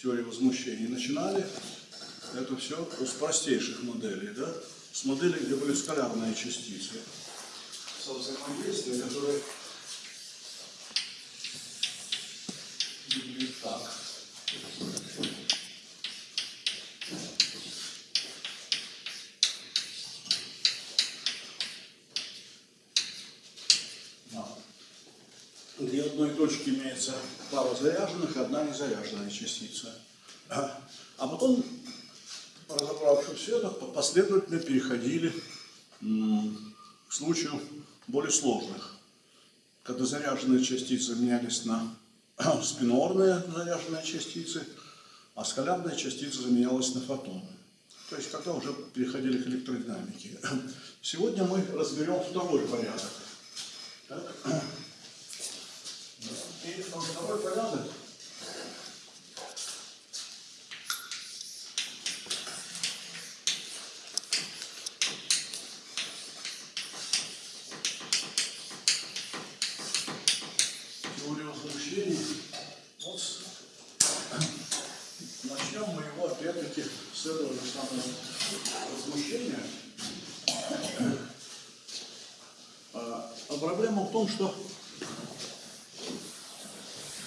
теории возмущений начинали, это все с простейших моделей, да? С моделей, где были скалярные частицы. Со взаимодействия, которые выглядят так. Да. Где точки имеется пара заряженных и одна незаряженная частица. А потом, разобравшись это, последовательно переходили к случаю более сложных, когда заряженные частицы менялись на спинорные заряженные частицы, а скалярная частица заменялась на фотоны. То есть, когда уже переходили к электродинамике. Сегодня мы разберем второй порядок. Так. И второй порядок теория возмущений. Вот с- начнем мы его опять-таки с этого же самого возмущения. А, а проблема в том, что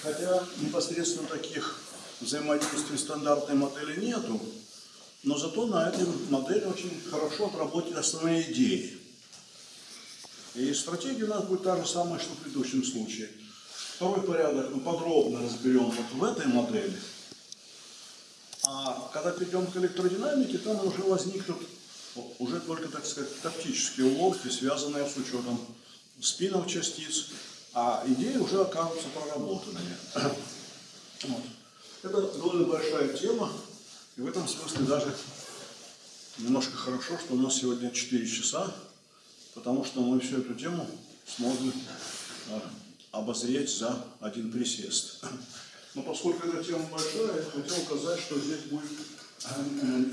хотя непосредственно таких взаимодействий стандартной модели нету, но зато на этой модели очень хорошо отработали основные идеи. И стратегия у нас будет та же самая, что в предыдущем случае. Второй порядок мы подробно разберем вот в этой модели. А когда перейдем к электродинамике, там уже возникнут уже только, так сказать, тактические уловки, связанные с учетом спинов частиц, а идеи уже окажутся проработанными. Вот. Это довольно большая тема, и в этом смысле даже немножко хорошо, что у нас сегодня 4 часа, потому что мы всю эту тему сможем э, обозреть за один присест. Но поскольку эта тема большая, я хотел указать, что здесь будет э,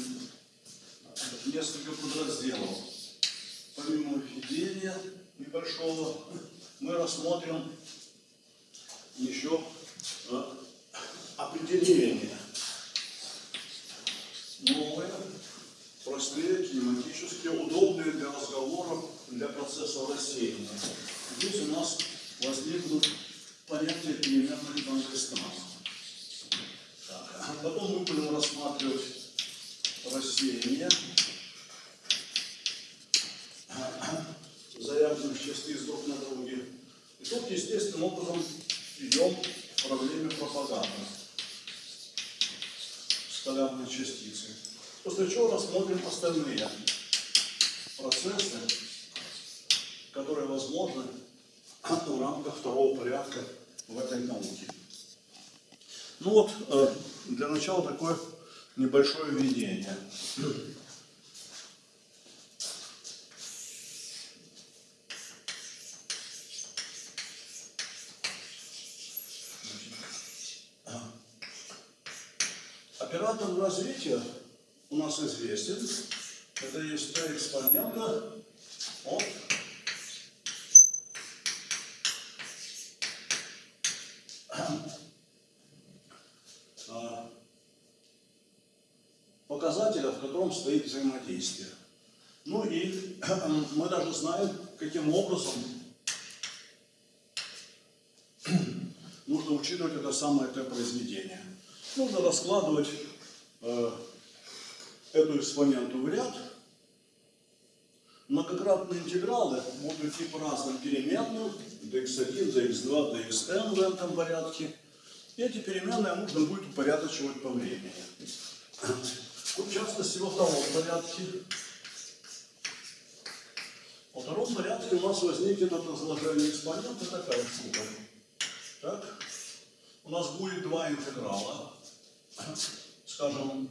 несколько подразделов. Помимо введения небольшого, мы рассмотрим еще э, определение новые, простые, кинематически удобные для разговоров, для процесса рассеяния. Здесь у нас возникнут понятия переменных пространств. Так, а потом мы будем рассматривать рассеяние заряженных частиц друг на друге. И тут естественным образом идем к проблеме пропаганды скалярной частицы. После чего рассмотрим остальные процессы, которые возможны в рамках второго порядка в этой науке. Ну вот, э, для начала такое небольшое введение. Оператор развития у нас известен. Это есть Т экспонента от а, показателя, в котором стоит взаимодействие. Ну и мы даже знаем, каким образом нужно учитывать это самое Т-произведение. Нужно раскладывать эту экспоненту в ряд. Многократные интегралы будут идти по разным переменным, dx1, dx2, dxn в этом порядке. Эти переменные нужно будет упорядочивать по времени. Вот в частности во втором порядке. Во втором порядке у нас возникнет это изложение экспонента такая штука. Так? У нас будет два интеграла. Скажем,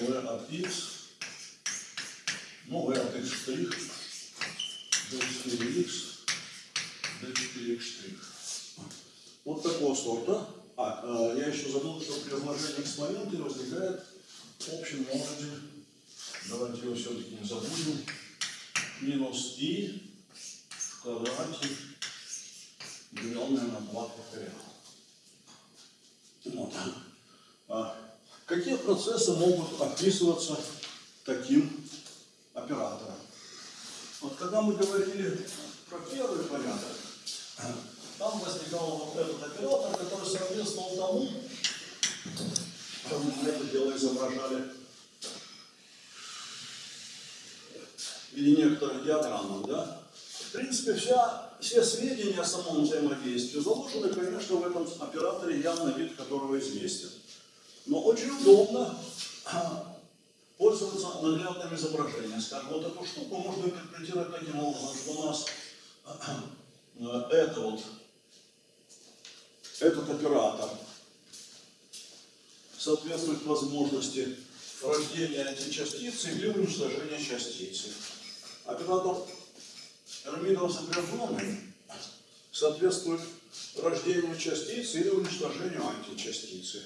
v от x, ну, v от x штрих, d4x, d4x штрих. Вот такого сорта. А, э, я еще забыл, что при разложении экспонента возникает общий множитель. Давайте его все-таки не забудем. Минус i в квадрате, деленное на 2 факториал. Вот. А какие процессы могут описываться таким оператором? Вот когда мы говорили про первый порядок, там возникал вот этот оператор, который соответствовал тому, что мы это дело изображали в виде некоторых диаграммах, да? В принципе, вся, все сведения о самом взаимодействии заложены, конечно, в этом операторе, явно вид которого известен. Но очень удобно а, пользоваться наглядным изображением. Скажем, вот эту штуку можно интерпретировать таким образом, что у нас а, это вот, этот оператор соответствует возможности рождения античастицы или уничтожения частицы. Оператор Эрмидов сопряженный соответствует рождению частицы или уничтожению античастицы.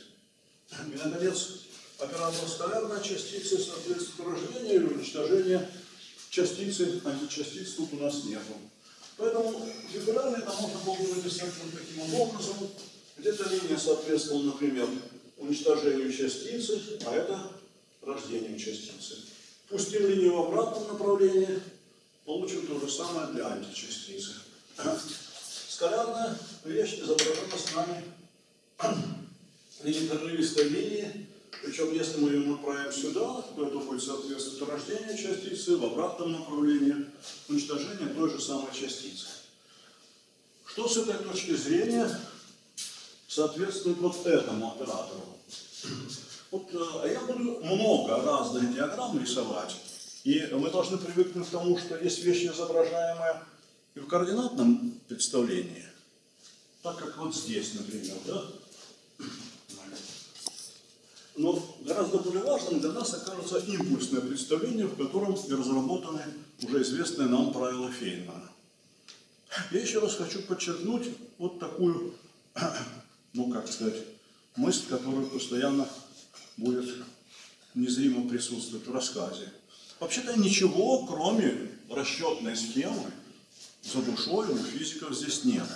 И, наконец, оператор скалярной частицы соответствует рождению или уничтожению частицы, античастиц тут у нас нету. Поэтому фигурально это можно было бы написать вот таким образом. Где-то линия соответствовала, например, уничтожению частицы, а это рождению частицы. Пустим линию в обратном направлении, получим то же самое для античастицы. Скалярная вещь изображена с нами в виде прерывистой линии, причем если мы ее направим сюда, то это будет соответствовать рождению частицы, в обратном направлении уничтожение той же самой частицы. Что с этой точки зрения соответствует вот этому оператору? Вот э, я буду много разных диаграмм рисовать, и мы должны привыкнуть к тому, что есть вещи, изображаемые и в координатном представлении, так как вот здесь, например, да? Но гораздо более важным для нас окажется импульсное представление, в котором и разработаны уже известные нам правила Фейнмана. Я еще раз хочу подчеркнуть вот такую, ну как сказать, мысль, которая постоянно будет незримо присутствовать в рассказе. Вообще-то ничего, кроме расчетной схемы, за душой у физиков здесь нет.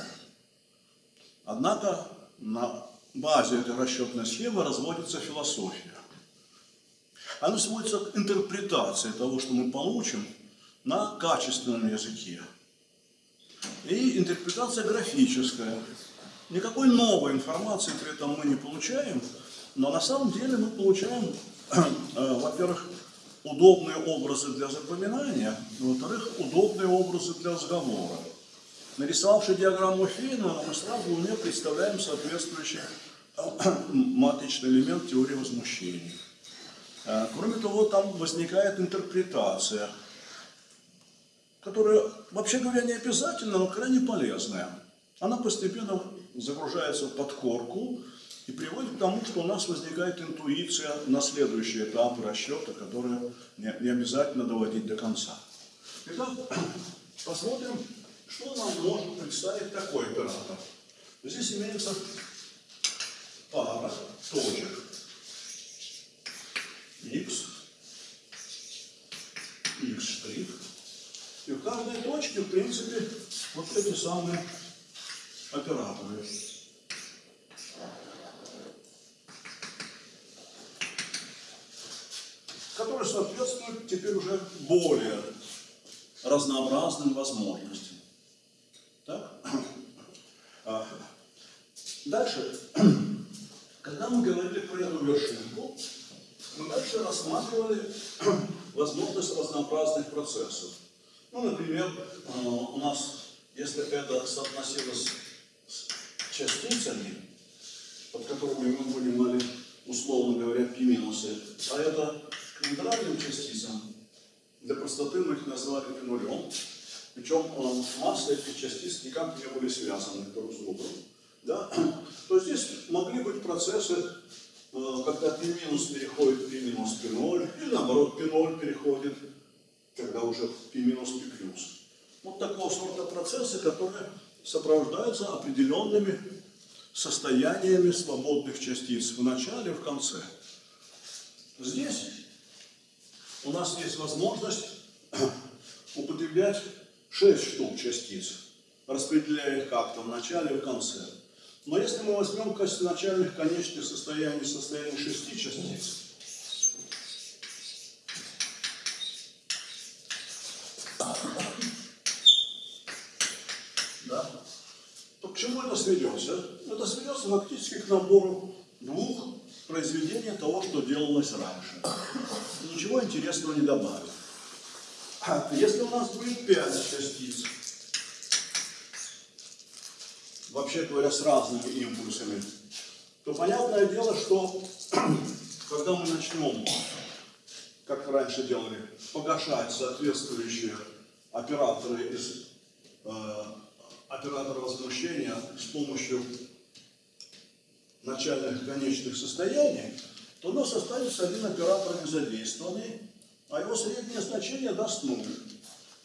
Однако на базе этой расчетной схемы разводится философия. Она сводится к интерпретации того, что мы получим на качественном языке. И интерпретация графическая. Никакой новой информации при этом мы не получаем, но на самом деле мы получаем, э, во-первых, удобные образы для запоминания, во-вторых, удобные образы для разговора. Нарисовавши диаграмму Фейна, мы сразу в ней представляем соответствующий матричный элемент теории возмущений. Э, кроме того, там возникает интерпретация, которая, вообще говоря, не обязательно, но крайне полезная. Она постепенно загружается в подкорку и приводит к тому, что у нас возникает интуиция на следующий этап расчета, который не, обязательно доводить до конца. Итак, посмотрим, что нам может представить такой оператор. Здесь имеется пара точек x, x штрих. И в каждой точке, в принципе, вот эти самые операторы. Которые соответствуют теперь уже более разнообразным возможностям. Так? А, дальше, когда мы говорили про эту вершинку, мы дальше рассматривали возможность разнообразных процессов. Ну, например, а, у нас, если это соотносилось с частицами, под которыми мы понимали, условно говоря, пи минусы, а это Нейтральным частицам для простоты мы их назвали нулем. Причем массы этих частиц никак не были связаны друг с другом. Да? То здесь могли быть процессы, э, когда пи переходит пи минус пи ноль, или наоборот пи ноль переходит, когда уже пи минус-плюс. Вот такого сорта процессы, которые сопровождаются определенными состояниями свободных частиц в начале и в конце. Здесь у нас есть возможность употреблять 6 штук частиц, распределяя их как-то в начале и в конце. Но если мы возьмем в начальных конечных состояний состояние шести частиц, да, то к чему это сведется? Это сведется фактически к набору двух произведений того, что делалось раньше. Ничего интересного не добавит. А Если у нас будет пять частиц, вообще говоря, с разными импульсами, то понятное дело, что когда мы начнем, как раньше делали, погашать соответствующие операторы из э, оператора возмущения с помощью начальных конечных состояний, то у нас останется один оператор незадействованный, а его среднее значение даст нуль.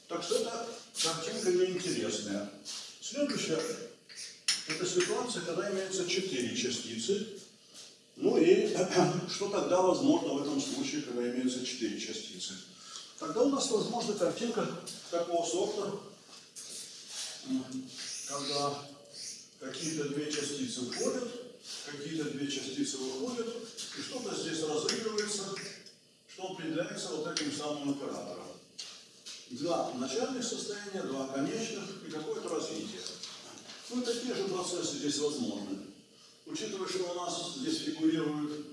Так что это картинка неинтересная. Следующая – это ситуация, когда имеется четыре частицы. Ну и что тогда возможно в этом случае, когда имеются четыре частицы? Тогда у нас возможна картинка такого сорта, когда какие-то две частицы входят, какие-то две частицы выходят, и что-то здесь разыгрывается, что определяется вот этим самым оператором. Два начальных состояния, два конечных и какое-то развитие. Ну и такие же процессы здесь возможны. Учитывая, что у нас здесь фигурируют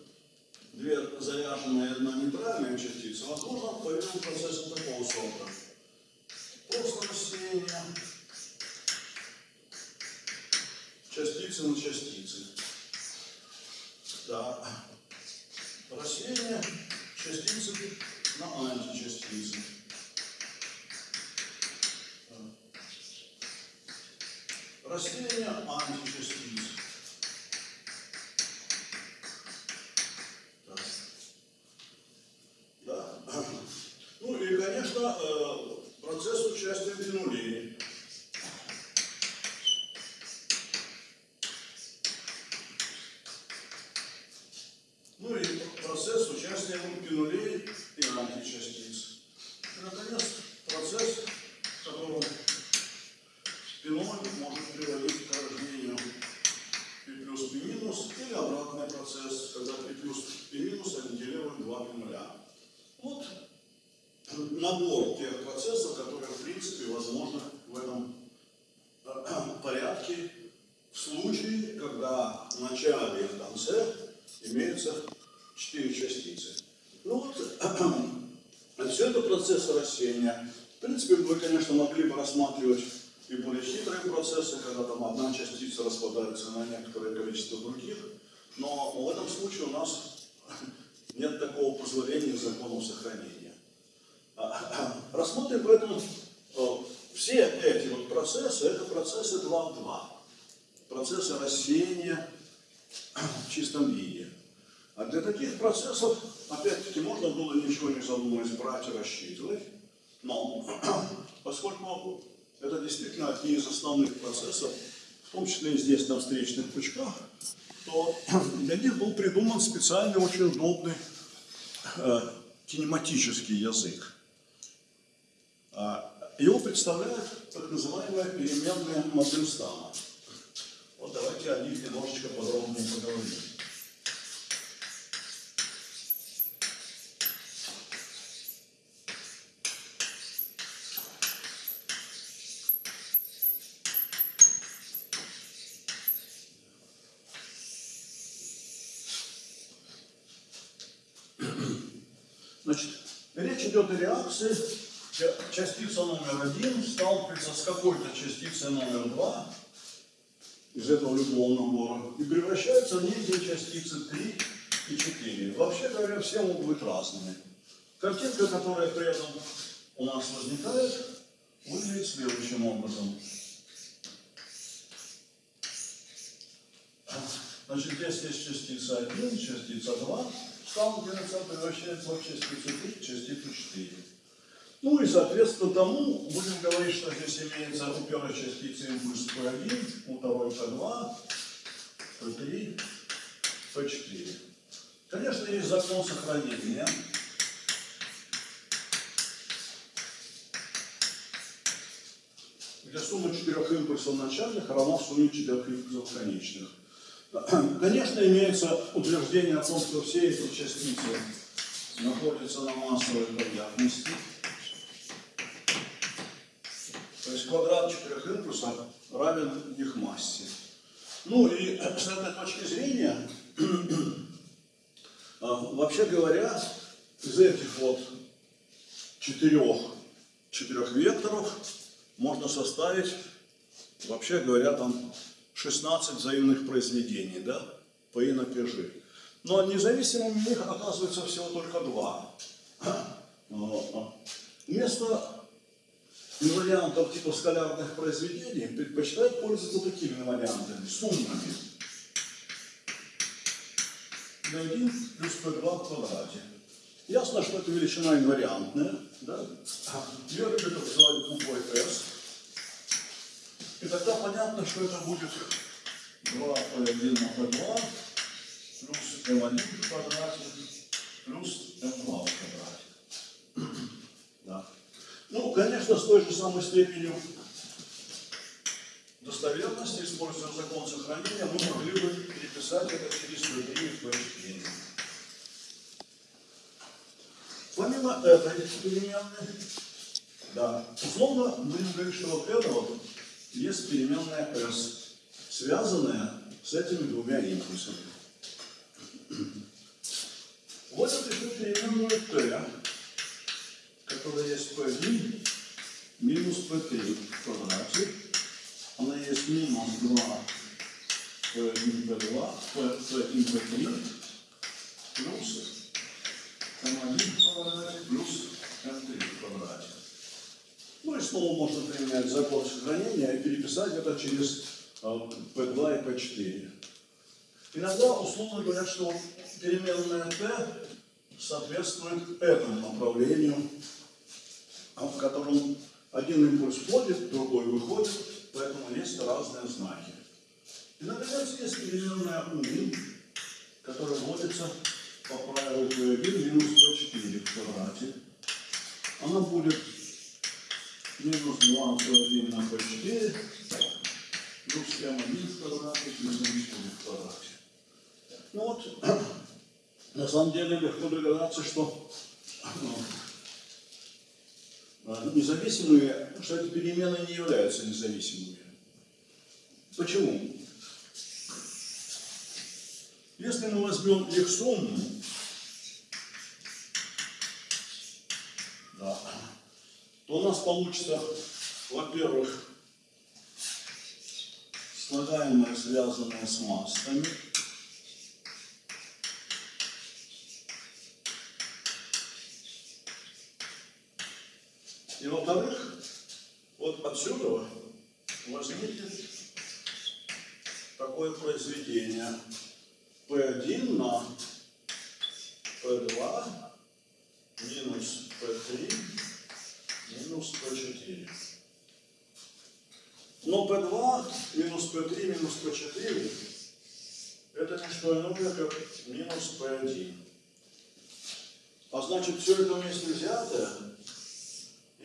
две заряженные одна нейтральная частица, возможно, поверим процессы такого сорта. Просто рассеяние частицы на частицы. Да. Рассеяние частицы на античастицы. Рассеяние античастиц. Да. Да. Ну и, конечно, э, процесс участия пенулей. Ну нулей и равен 6. Поскольку это действительно одни из основных процессов, в том числе и здесь на встречных пучках, то для них был придуман специальный, очень удобный э, кинематический язык. А, его представляет так называемая переменная Мандельстама. Вот давайте о них немножечко подробнее поговорим. Значит, о реакции. Частица номер один сталкивается с какой-то частицей номер два из этого любого набора и превращается в некие частицы 3 и 4. Вообще говоря, все могут быть разными. Картинка, которая при этом у нас возникает, выглядит следующим образом. Значит, здесь есть частица 1, частица 2, сталкивается, превращается в частицу 3, частицу 4. Ну и соответственно тому будем говорить, что здесь имеется у первой частицы импульс P1, у второй P2, P3, P4. Конечно, есть закон сохранения. где сумма четырех импульсов начальных равна сумме четырех импульсов конечных. Конечно, имеется утверждение о том, что все эти частицы находятся на массовой поверхности. То есть квадрат четырех импульсов равен их массе. Ну и с этой точки зрения, а, вообще говоря, из этих вот четырех, четырех векторов можно составить, вообще говоря, там 16 взаимных произведений, да, по и на пежи. Но независимыми их оказывается всего только два. Вместо инвариантов типа скалярных произведений предпочитают пользоваться такими вариантами, суммами. D1 плюс P2 в квадрате. Ясно, что это величина инвариантная. Да? Ее любят называть буквой S. И тогда понятно, что это будет 2P1 на P2 плюс M1 в квадрате плюс M2 в квадрате. Да. Ну, конечно, с той же самой степенью достоверности, используя закон сохранения, мы могли бы переписать это через P3 и P4. Помимо этой переменной, да, условно будем говорить, что вот это есть переменная S, связанная с этими двумя импульсами. Вот я пишу переменную T, которая есть P1 минус P3 в квадрате. Она есть минус 2 P1, P2, P1, P3 плюс m1 в квадрате плюс m3 в квадрате. Снова можно применять закон сохранения и переписать это через P2 и P4. Иногда условно говорят, что переменная t соответствует этому направлению, в котором один импульс входит, другой выходит, поэтому есть разные знаки. И, наконец, есть переменная u, которая вводится по правилу P1 минус P4 в квадрате. Она будет минус 2 P1 на P4 плюс M1 в квадрате плюс M4 в. Ну вот, на самом деле легко догадаться, что ну, независимые, что эти перемены не являются независимыми. Почему? Если мы возьмем их сумму, то у нас получится, во-первых, слагаемое, связанное с массами, И во-вторых, вот отсюда возникнет такое произведение. P1 на P2 минус P3 минус P4. Но P2 минус P3 минус P4 это не что иное, как минус P1. А значит, все это вместе взятое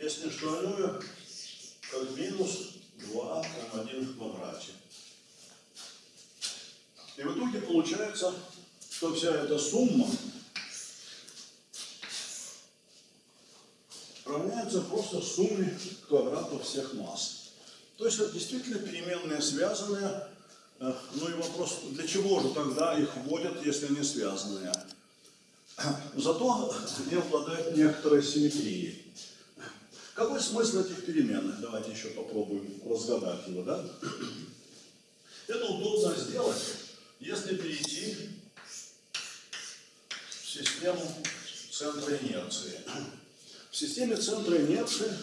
есть не что иное, как минус 2 М1 в квадрате. И в итоге получается, что вся эта сумма равняется просто сумме квадратов всех масс. То есть это действительно переменные связанные. Э, ну и вопрос, для чего же тогда их вводят, если они связанные? Зато они обладают некоторой симметрией. Какой смысл этих переменных? Давайте еще попробуем разгадать его, да? Это удобно сделать, если перейти в систему центра инерции. В системе центра инерции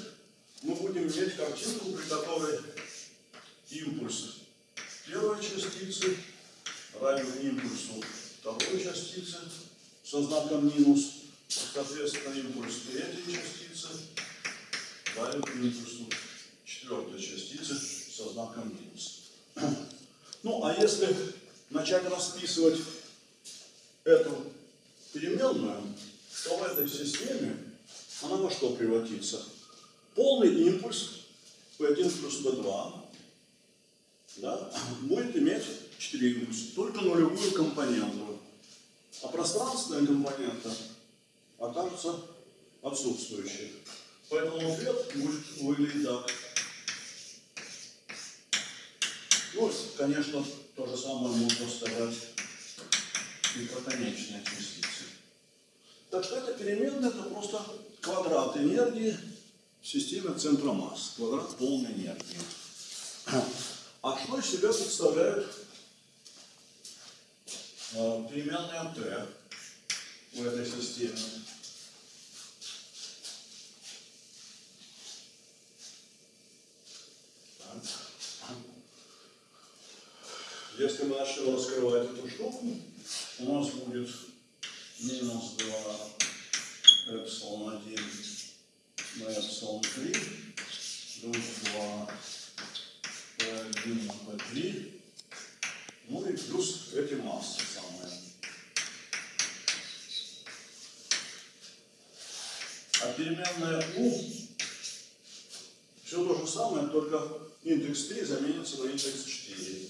мы будем иметь картинку, при которой импульс первой частицы равен импульсу второй частицы со знаком минус, соответственно, импульс третьей частицы равен импульсу четвертой частицы со знаком минус. Ну, а если начать расписывать эту переменную, то в этой системе она во что превратится? Полный импульс P1 плюс P2 да, будет иметь 4 импульса, только нулевую компоненту. А пространственная компонента окажется отсутствующей. Поэтому ответ будет выглядеть так. Ну, конечно, то же самое можно сказать и про конечные частицы. Так что эта переменная это просто квадрат энергии в системе центра масс, квадрат полной энергии. А что из себя представляют э, переменная t в этой системе? Если мы начнем раскрывать эту штуку, у нас будет минус 2 эпсилон 1 на эпсилон 3 плюс 2 P1 на P3, ну и плюс эти массы самые. А переменная U все то же самое, только индекс 3 заменится на индекс 4.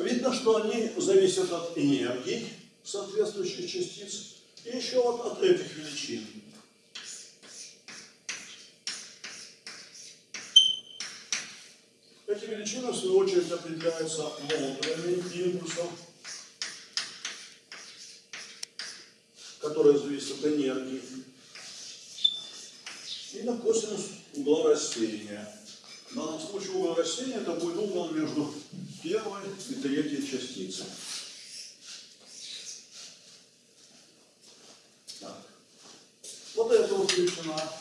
Видно, что они зависят от энергии соответствующих частиц и еще вот от этих величин. Эти величины, в свою очередь, определяются молотами импульсов, которые зависят от энергии, и на косинус угла рассеяния. В данном случае угол рассеяния это будет угол между первой и третьей частицей. Так. Вот это величина.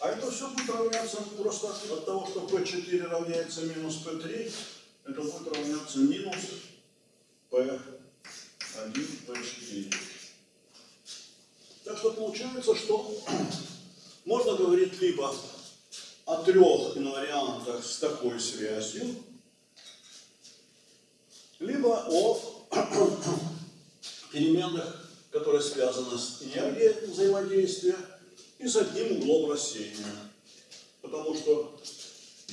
А это все будет равняться просто от того, что P4 равняется минус P3, это будет равняться минус P1, P4. Так что получается, что можно говорить либо о трех инвариантах с такой связью, либо о переменных, которые связаны с энергией взаимодействия и с одним углом рассеяния. Потому что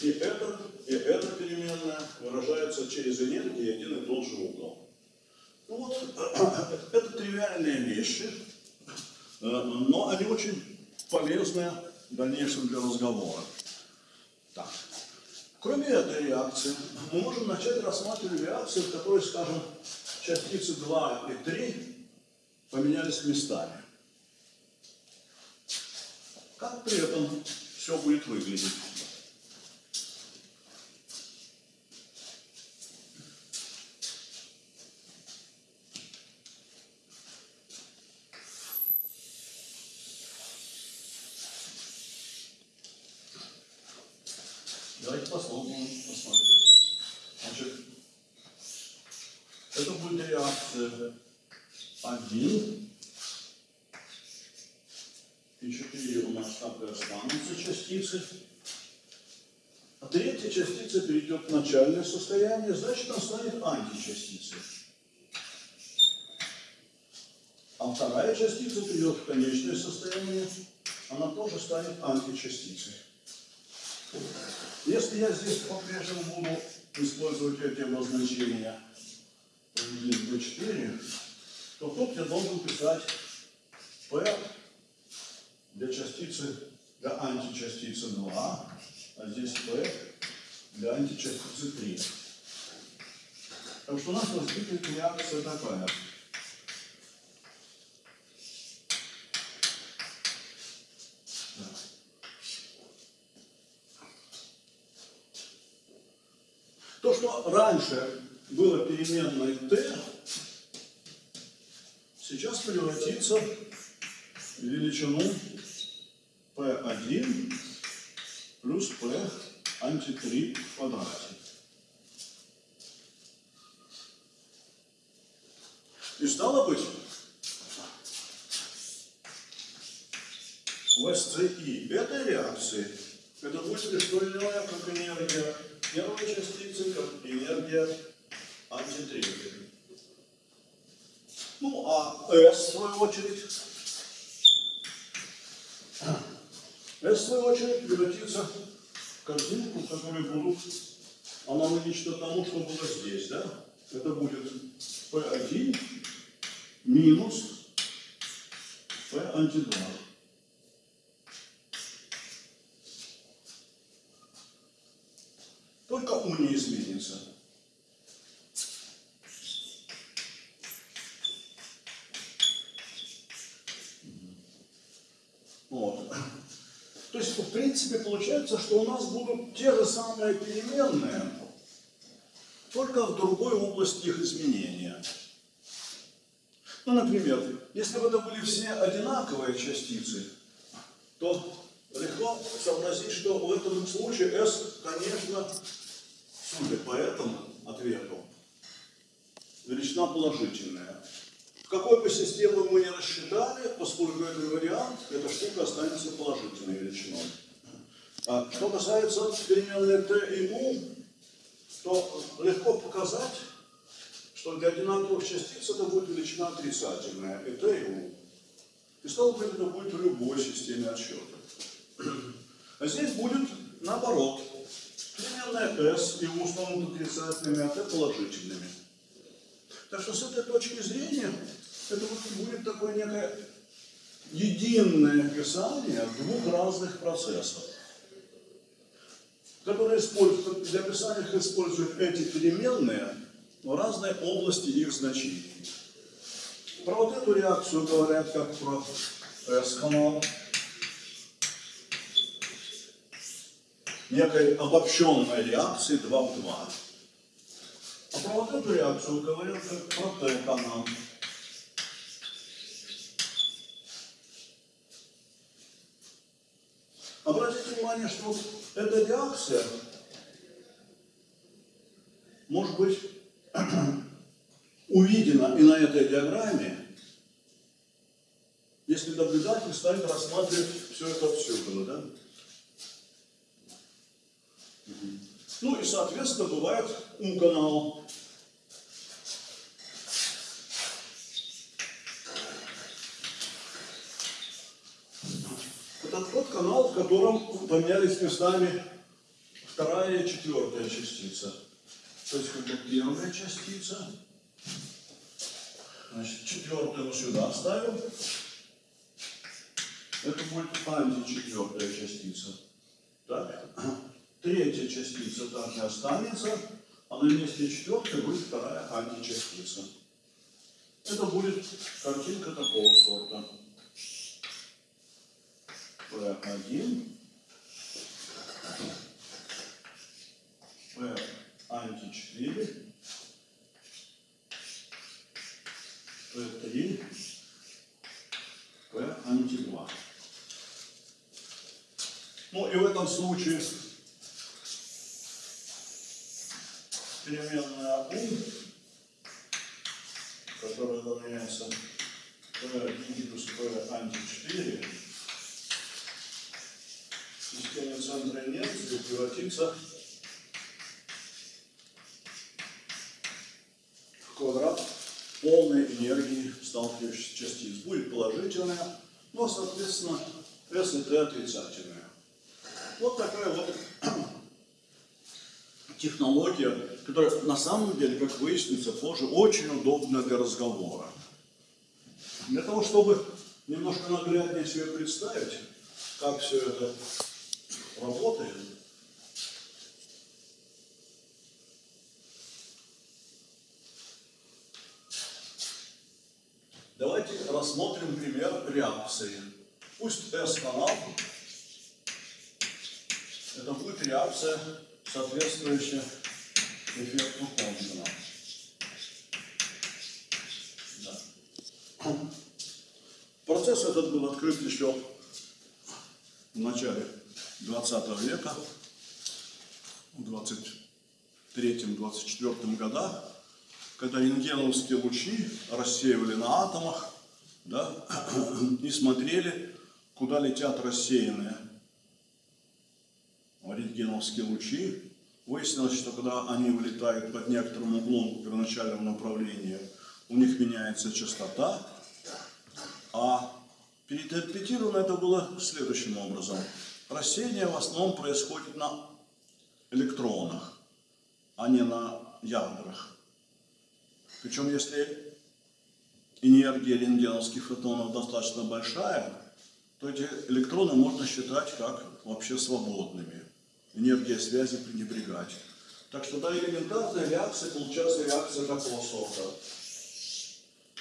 и это, и эта переменная выражается через энергию один и тот же угол. Ну вот, это тривиальные вещи, э, но они очень полезны в дальнейшем для разговора. Так. Кроме этой реакции, мы можем начать рассматривать реакции, в которой, скажем, частицы 2 и 3 поменялись местами. Как при этом все будет выглядеть? Давайте попробуем посмотреть. Значит, это будет реакция 1 и 4 и останутся частицы. А третья частица перейдет в начальное состояние, значит, она станет античастицей. А вторая частица перейдет в конечное состояние, она тоже станет античастицей. Если я здесь по-прежнему буду использовать эти обозначения P1, P4, то тут я должен писать P для частицы, для античастицы 2, а здесь P для античастицы 3. Так что у нас возникнет реакция такая. То, что раньше было переменной t, сейчас превратится в величину p1 плюс p анти-3 в квадрате. И стало быть, в SCI этой реакции Это будет иное, как энергия первой частицы, как энергия антитретьей. Ну, а S, в свою очередь, S, в свою очередь, превратится в картинку, которые будут аналогично тому, что было здесь, да? Это будет P1 минус P анти-2. Только У не изменится. Вот. То есть, в принципе, получается, что у нас будут те же самые переменные, только в другой области их изменения. Ну, например, если бы это были все одинаковые частицы, то легко сообразить, что в этом случае S, конечно, судя по этому ответу, величина положительная. В какой бы систему мы ни рассчитали, поскольку это вариант, эта штука останется положительной величиной. А что касается переменной t и u, то легко показать, что для одинаковых частиц это будет величина отрицательная, и t и u. И стало быть, это будет в любой системе отсчета. А здесь будет наоборот. Переменная s и u станут отрицательными, а t положительными. Так что с этой точки зрения это будет такое некое единое описание двух разных процессов, которые используют, для описания их используют эти переменные в разной области их значений. Про вот эту реакцию говорят как про S-канал, некой обобщенной реакции 2 в 2. А про вот эту реакцию говорят как про Т-канал. Обратите внимание, что эта реакция может быть увидена и на этой диаграмме, если наблюдатель станет рассматривать все это отсюда, да? Ну и, соответственно, бывает У-канал. Это тот канал, в котором поменялись местами вторая и четвертая частица. То есть, когда первая частица, значит, четвертую мы сюда ставим, это будет античетвертая частица. Так. Третья частица так и останется, а на месте четвертой будет вторая античастица. Это будет картинка такого сорта. P1, P анти-4, P3, P анти-2. Ну и в этом случае переменная U, которая равняется P минус P анти-4, в системе центра инерции превратится в квадрат полной энергии сталкивающихся частиц. Будет положительная, но, соответственно, S и T отрицательная. Вот такая вот технология, которая на самом деле, как выяснится позже, очень удобна для разговора. Для того, чтобы немножко нагляднее себе представить, как все это работает, давайте рассмотрим пример реакции. Пусть S-канал, это будет реакция соответствующее эффекту Томпсона. Да. Процесс этот был открыт еще в начале 20 века, в 23-24 годах, когда рентгеновские лучи рассеивали на атомах да, и смотрели, куда летят рассеянные рентгеновские лучи. Выяснилось, что когда они вылетают под некоторым углом в первоначальном направлении, у них меняется частота, а переинтерпретировано это было следующим образом. Рассеяние в основном происходит на электронах, а не на ядрах. Причем, если энергия рентгеновских фотонов достаточно большая, то эти электроны можно считать как вообще свободными. Энергия связи пренебрегать. Так что да, элементарная реакция получается реакция такого сорта.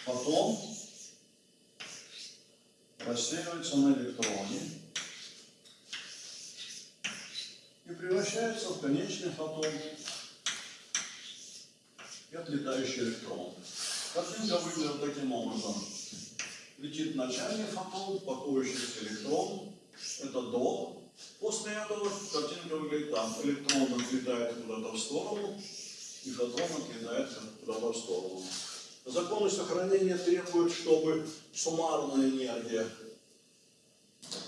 Фотон рассеивается на электроне и превращается в конечный фотон и отлетающий электрон. Картинка выглядит таким образом. Летит начальный фотон, пакующийся электрон. Это до. После этого картинка выглядит так. Электрон отлетает куда-то в сторону, и фотон отлетает куда-то в сторону. Законы сохранения требуют, чтобы суммарная энергия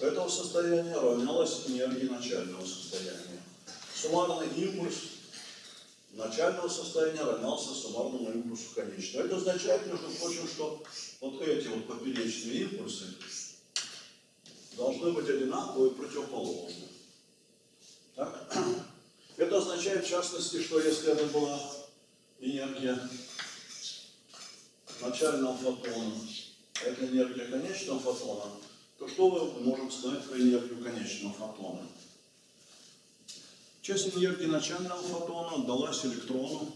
этого состояния равнялась энергии начального состояния. Суммарный импульс начального состояния равнялся суммарному импульсу конечного. Это означает, между прочим, что вот эти вот поперечные импульсы должны быть одинаковые и противоположны. Так? Это означает, в частности, что если это была энергия начального фотона, это энергия конечного фотона, то что мы можем сказать про энергию конечного фотона? Часть энергии начального фотона далась электрону,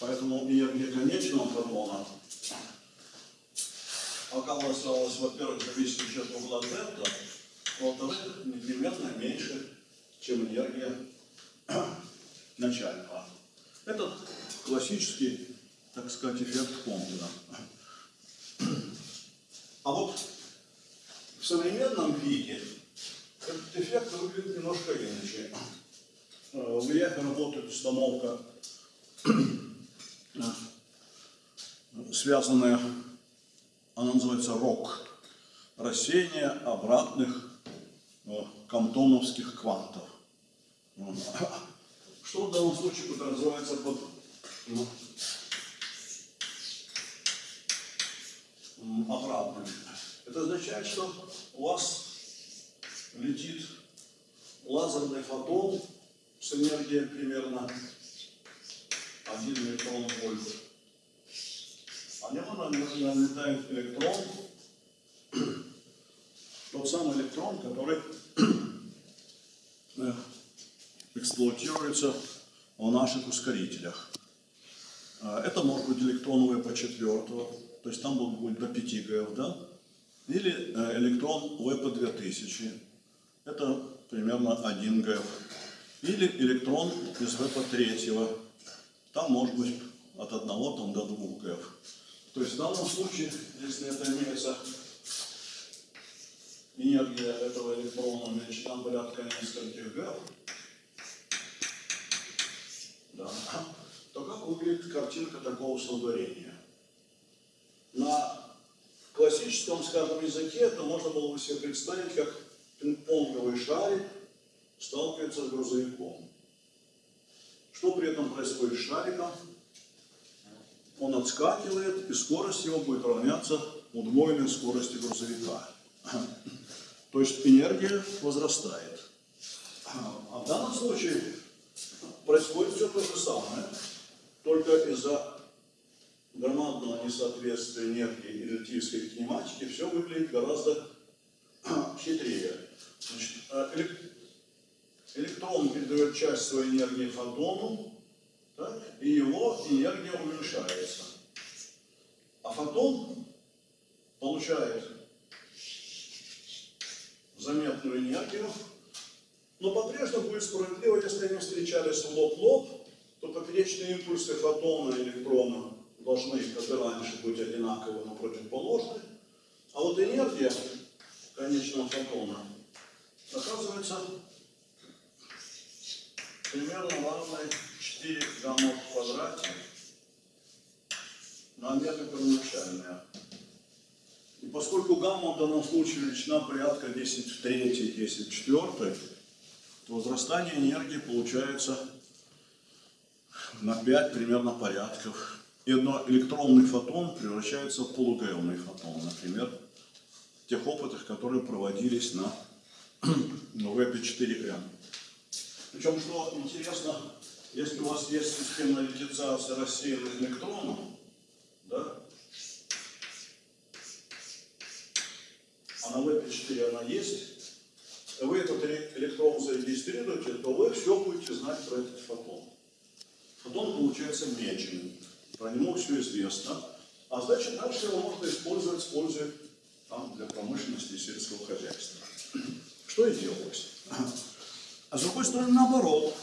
поэтому энергия конечного фотона оказалась, во-первых, зависящей от угла дельта, во-вторых, непременно меньше, чем энергия начального. Это классический, так сказать, эффект Комплина. А вот в современном виде этот эффект выглядит немножко иначе. Э, в ИЭФ работает установка, э, связанная, она называется РОК, рассеяние обратных э, камтоновских квантов. Что в данном случае подразумевается под ну, обратным? Это означает, что у вас летит лазерный фотон с примерно 1 электрон вольт. А нему налетает электрон, тот самый электрон, который э, эксплуатируется в наших ускорителях. А, это может быть электрон по 4 то есть там будет до 5 ГФ, да? Или э, электрон по 2000 это примерно 1 ГФ. Или электрон из ВП третьего. Там может быть от 1 там, до 2 ГФ. То есть в данном случае, если это имеется энергия этого электрона величина порядка нескольких ГФ, да, то как выглядит картинка такого соударения? На классическом, скажем, языке это можно было бы себе представить как пинг-понговый шарик, сталкивается с грузовиком. Что при этом происходит с шариком? Он отскакивает, и скорость его будет равняться удвоенной скорости грузовика. То есть энергия возрастает. А в данном случае происходит все то же самое, только из-за громадного несоответствия энергии и релятивистской кинематики все выглядит гораздо хитрее. Значит, а Электрон передает часть своей энергии фотону, так, и его энергия уменьшается. А фотон получает заметную энергию, но по-прежнему будет справедливо, если они встречались лоб-лоб, то поперечные импульсы фотона и электрона должны, как и раньше, быть одинаковы, но противоположны. А вот энергия конечного фотона оказывается примерно равной 4 гамма в квадрате на метр первоначальная. И поскольку гамма в данном случае величина порядка 10 в 3, 10 в 4, то возрастание энергии получается на 5 примерно порядков. И электронный фотон превращается в полугаемный фотон, например, в тех опытах, которые проводились на ВП-4М. Причем, что интересно, если у вас есть системная ликвидизация рассеянных электронов, да, а на ВП-4 она есть, вы этот электрон зарегистрируете, то вы все будете знать про этот фотон. Фотон получается меченый, про него все известно, а значит дальше его можно использовать, используя там, для промышленности и сельского хозяйства. Что и делалось. А с другой стороны, наоборот,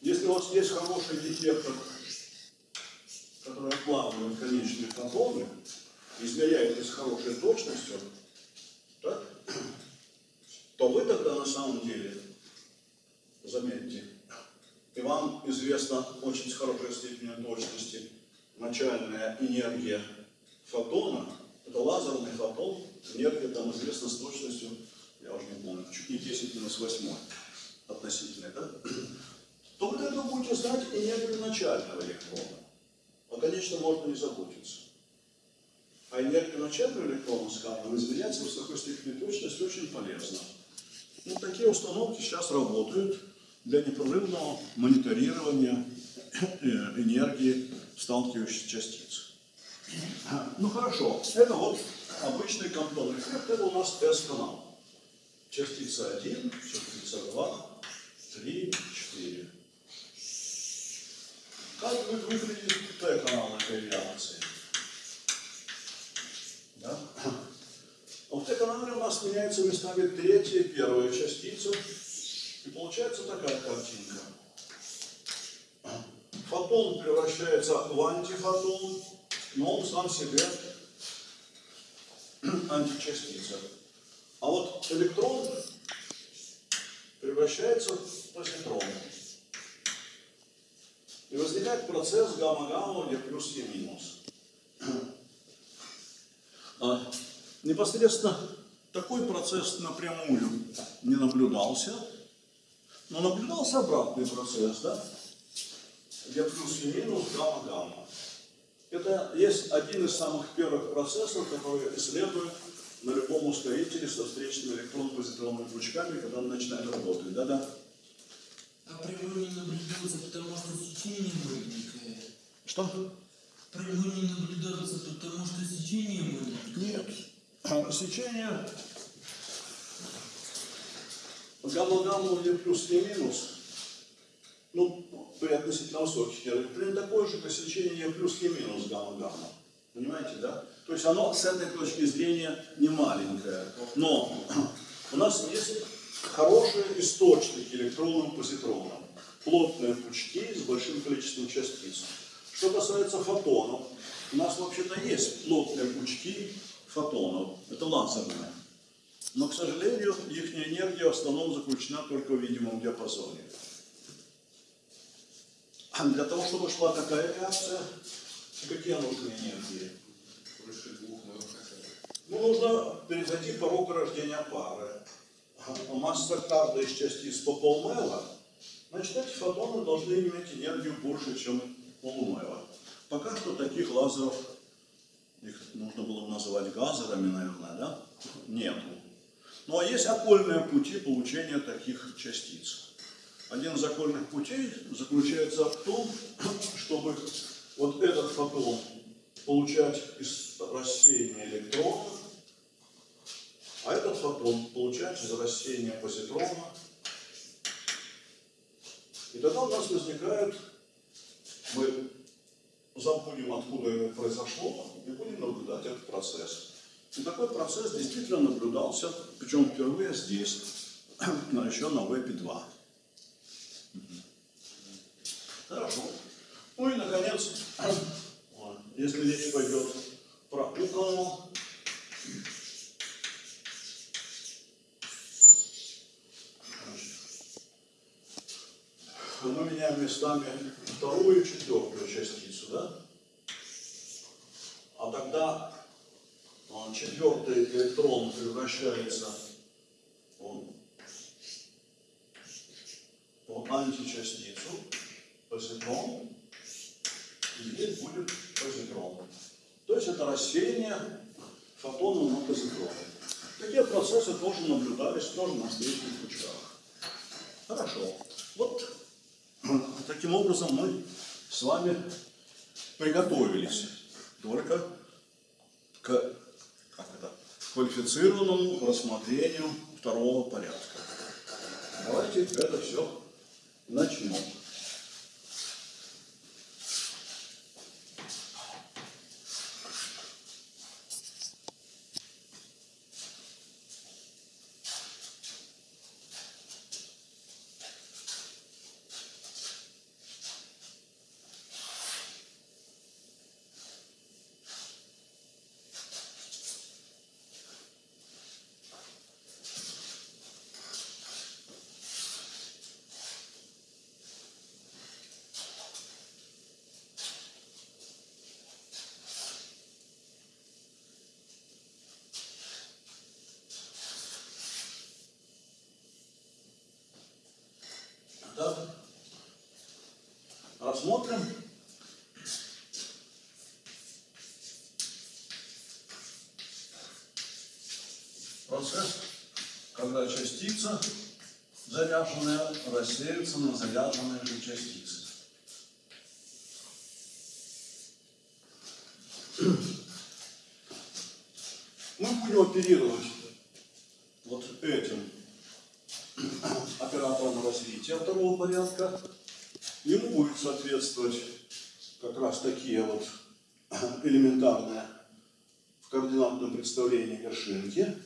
если у вас есть хороший детектор, который отлавливает конечные фотоны, измеряет с хорошей точностью, так, то вы тогда на самом деле, заметьте, и вам известна очень с хорошей степенью точности начальная энергия фотона, это лазерный фотон, энергия там известна с точностью, я уже не помню, чуть не 10 минус 8 относительно, да? то вы тогда будете знать энергию начального электрона. А, конечно, можно не заботиться. А энергию начального электрона, скажем, измерять с высокой степенью точности очень полезно. Ну, такие установки сейчас работают для непрерывного мониторирования энергии сталкивающихся частиц. Ну хорошо, это вот обычный компонент. Это у нас S-канал. Частица 1, частица 2, 3, 4. Как будет выглядеть Т-канал этой реакции? Да? В Т-канале у нас меняется местами третья и первая частица. И получается такая картинка. Фотон превращается в антифотон, но он сам себе античастица. А вот электрон превращается в позитрон. И возникает процесс гамма-гамма, где плюс и минус. А, непосредственно такой процесс напрямую не наблюдался, но наблюдался обратный процесс, да? где плюс и минус, гамма-гамма. Это есть один из самых первых процессов, которые исследуют на любом ускорителе со встречными электрон-позитронными пучками, когда он начинает работать. Да-да. А прямой не наблюдается, потому что сечение маленькое. Что? Прямой не наблюдается, потому что сечение маленькое. Нет. А, Сечение гамма-гамма или плюс и минус, ну, при относительно высоких примерно такое же, как сечение плюс и минус гамма-гамма. Понимаете, да? То есть оно с этой точки зрения не маленькое. Но у нас есть хорошие источники электронным позитронам. Плотные пучки с большим количеством частиц. Что касается фотонов, у нас вообще-то есть плотные пучки фотонов. Это лазерные. Но, к сожалению, их энергия в основном заключена только в видимом диапазоне. Для того, чтобы шла такая реакция, какие нужны энергии? Ну, нужно перейти порог рождения пары. А масса каждой из частиц по полмела, значит, эти фотоны должны иметь энергию больше, чем полумела. Пока что таких лазеров, их нужно было бы называть газерами, наверное, да? Нету. Ну, а есть окольные пути получения таких частиц. Один из окольных путей заключается в том, чтобы вот этот фотон получать из рассеяния электрона, а этот фотон получать из рассеяния позитрона. И тогда у нас возникает, мы забудем, откуда это произошло, и будем наблюдать этот процесс. И такой процесс действительно наблюдался, причем впервые здесь, но еще на ВЭПе-2. Хорошо. Ну и, наконец, если речь пойдет про куколу, мы меняем местами вторую и четвертую частицу, да? А тогда он, четвертый электрон превращается он, то античастицу, позитрон, и здесь будет позитрон. То есть это рассеяние фотонов на позитроны. Такие процессы тоже наблюдались тоже на встречных пучках. Хорошо. Вот таким образом мы с вами приготовились только к как это, квалифицированному рассмотрению второго порядка. Давайте это все начнем. Когда частица заряженная рассеется на заряженные же частицы. Мы будем оперировать вот этим оператором развития второго порядка. Ему будет соответствовать как раз такие вот элементарные в координатном представлении вершинки.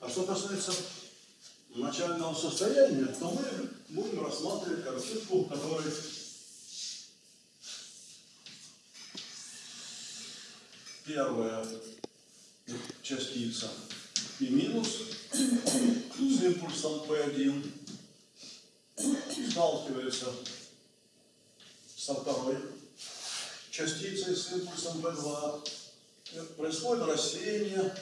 А что касается начального состояния, то мы будем рассматривать картинку, в которой первая частица и минус с импульсом P1 сталкивается со второй частицей с импульсом P2. Происходит рассеяние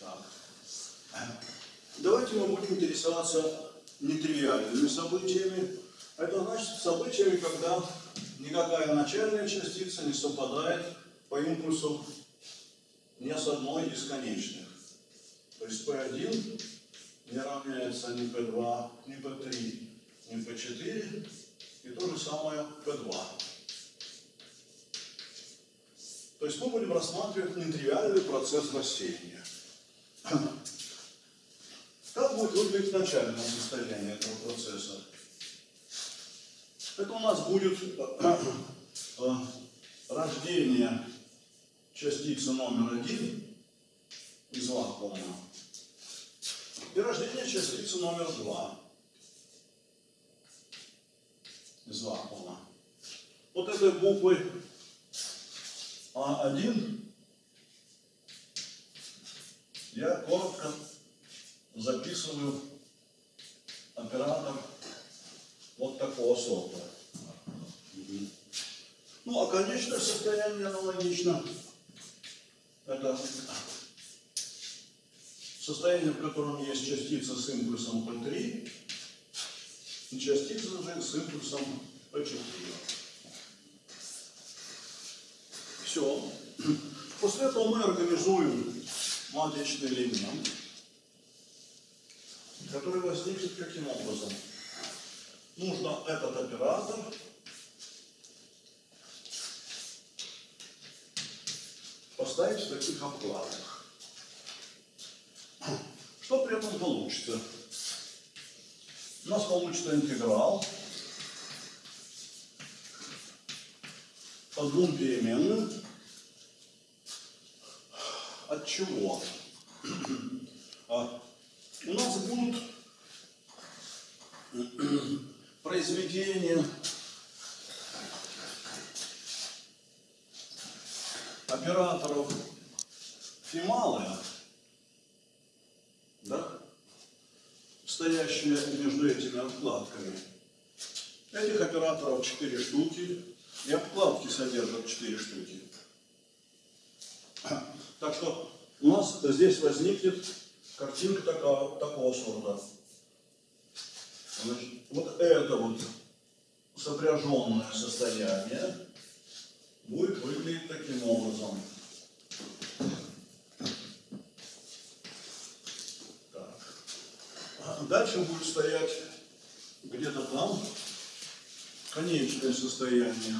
Так. Мы будем интересоваться нетривиальными событиями. Это значит событиями, когда никакая начальная частица не совпадает по импульсу ни с одной из конечных. То есть P1 не равняется ни P2, ни P3, ни P4, и то же самое P2. То есть мы будем рассматривать нетривиальный процесс рассеяния. Как будет выглядеть начальное состояние этого процесса? Это у нас будет э, рождение частицы номер один из вакуума и рождение частицы номер два из вакуума. Вот этой буквой А1 я коротко записываю оператор вот такого сорта. Ну, а конечное состояние аналогично. Это состояние, в котором есть частица с импульсом P3 и частица же с импульсом P4. Все. После этого мы организуем матричный элемент, который возникнет каким образом? Нужно этот оператор поставить в таких обкладах. Что при этом получится? У нас получится интеграл по двум переменным. От чего? А, у нас будут произведения операторов фималая, да, стоящие между этими обкладками. Этих операторов 4 штуки, и обкладки содержат 4 штуки. Так что у нас здесь возникнет картинка такого, такого сорта. Значит, вот это вот сопряженное состояние будет выглядеть таким образом. Так. А Дальше будет стоять где-то там конечное состояние.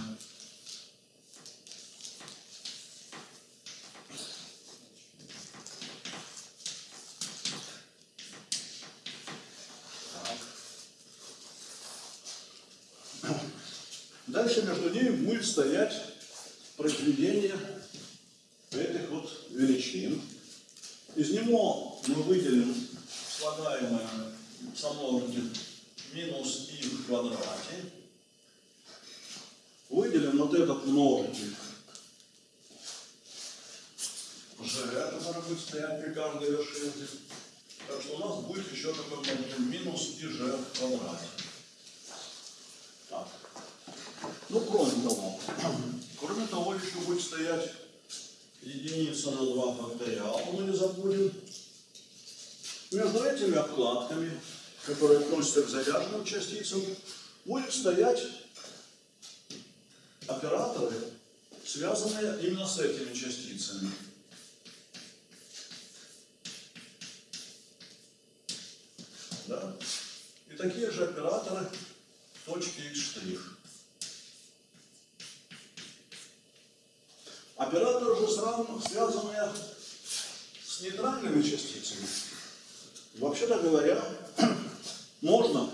Так. Дальше между ними будет стоять произведение этих вот величин. Из него мы выделим слагаемое сомножитель минус и в квадрате. Выделим вот этот множитель g, который будет стоять при каждой вершинке. Так что у нас будет еще такой минус и g в квадрате. Так. Ну, кроме того, кроме того, еще будет стоять единица на 2 факториала, мы не забудем. Между этими обкладками, которые относятся к заряженным частицам, будет стоять операторы, связанные именно с этими частицами. Да? И такие же операторы в точке x'. Операторы же сравнены, связанные с нейтральными частицами. Вообще-то говоря, можно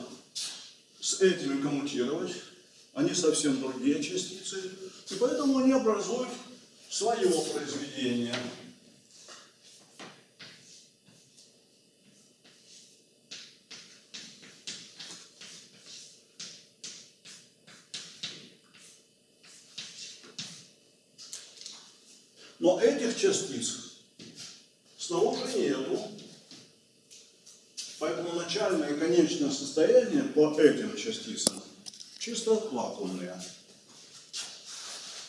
с этими коммутировать, они совсем другие частицы, и поэтому они образуют свое произведение. Но этих частиц снаружи нету. Поэтому начальное и конечное состояние по этим частицам чисто вакуумные.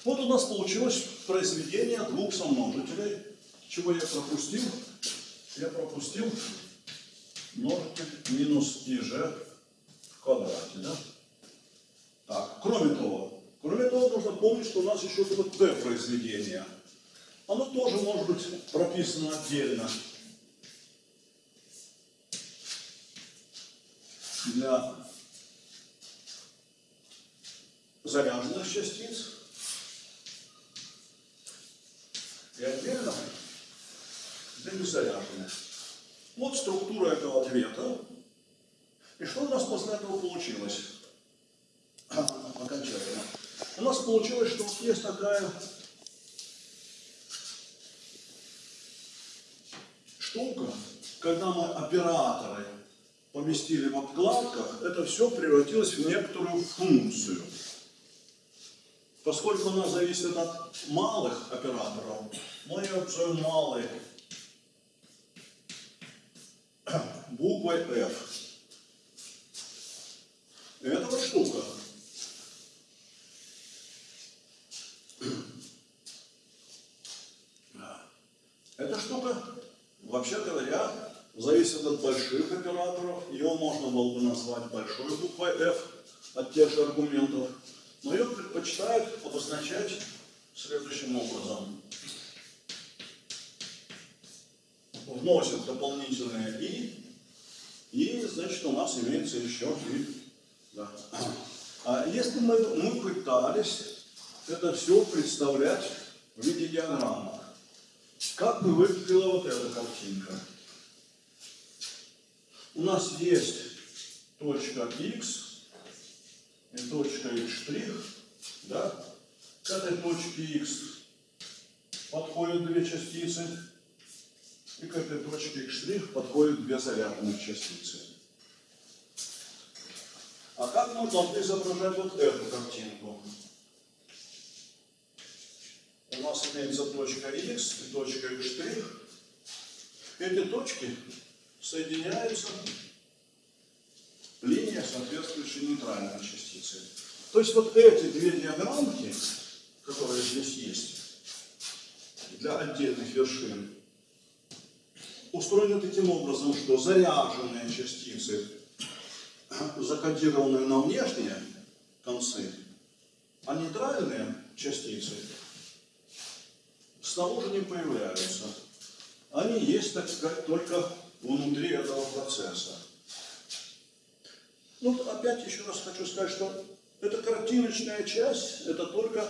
Вот у нас получилось произведение двух сомножителей. Чего я пропустил? Я пропустил множитель минус ИЖ в квадрате. Да? Так, кроме того, кроме того, нужно помнить, что у нас еще тут Т произведение. Оно тоже может быть прописано отдельно. Для заряженных частиц и отдельно для незаряженных. Вот структура этого ответа. И что у нас после этого получилось? Окончательно. У нас получилось, что есть такая штука, когда мы операторы поместили в обкладках, это все превратилось в некоторую функцию. Поскольку она зависит от малых операторов, мы ее назовем малой буквой F. И это вот штука. Эта штука, вообще говоря, зависит от больших операторов. Ее можно было бы назвать большой буквой F от тех же аргументов. Но ее предпочитают обозначать следующим образом. Вносят дополнительное «и», и, значит, у нас имеется еще «и». Да. А если мы, мы пытались это все представлять в виде диаграммы, как бы выглядела вот эта картинка? У нас есть точка x и точка x', да? К этой точке x подходят две частицы, и к этой точке x' подходят две заряженных частицы. А как мы должны изображать вот эту картинку? У нас имеется точка x и точка x'. Эти точки соединяются линия, соответствующей нейтральной частице. То есть вот эти две диаграммки, которые здесь есть, для отдельных вершин, устроены таким образом, что заряженные частицы, закодированные на внешние концы, а нейтральные частицы снаружи не появляются. Они есть, так сказать, только внутри этого процесса. Ну, опять еще раз хочу сказать, что эта картиночная часть, это только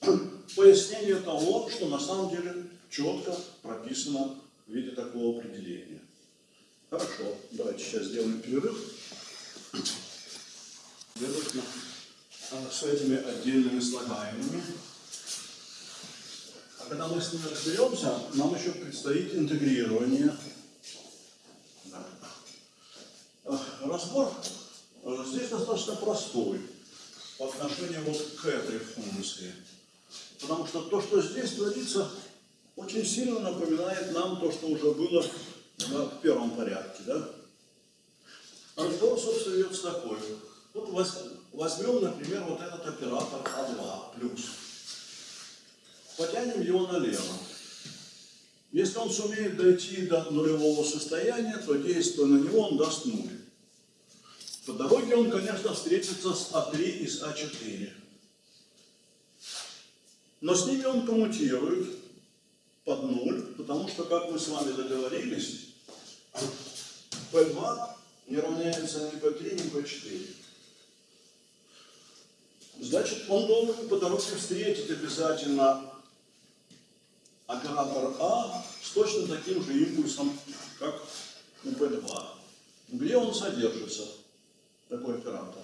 пояснение того, что на самом деле четко прописано в виде такого определения. Хорошо, давайте сейчас сделаем перерыв. Следовательно, а, с этими отдельными слагаемыми. Когда мы с ними разберемся, нам еще предстоит интегрирование. А, Разбор а, здесь достаточно простой по отношению вот к этой функции. Потому что то, что здесь творится, очень сильно напоминает нам то, что уже было да, в первом порядке. Да? Разговор, собственно, ведется такой. Вот воз- возьмем, например, вот этот оператор А2 плюс. Потянем его налево. Если он сумеет дойти до нулевого состояния, то действуя на него, он даст нуль. По дороге он, конечно, встретится с А3 и с А4. Но с ними он коммутирует под нуль, потому что, как мы с вами договорились, P2 не равняется ни P3, ни P4. Значит, он должен по дороге встретить обязательно оператор А с точно таким же импульсом, как у P2. Где он содержится, такой оператор?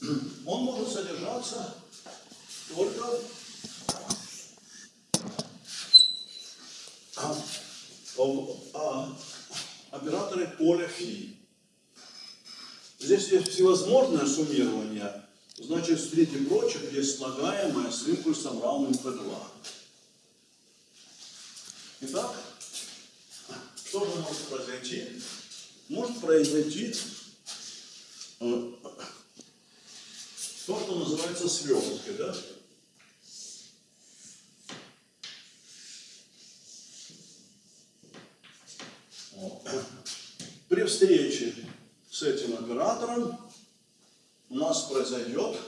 Он может содержаться только в а, операторы поля фи. Здесь есть всевозможное суммирование, значит, среди прочих есть слагаемое с импульсом равным P2. Итак, что же может произойти? Может произойти э, то, что называется сверткой, да? При встрече с этим оператором у нас произойдет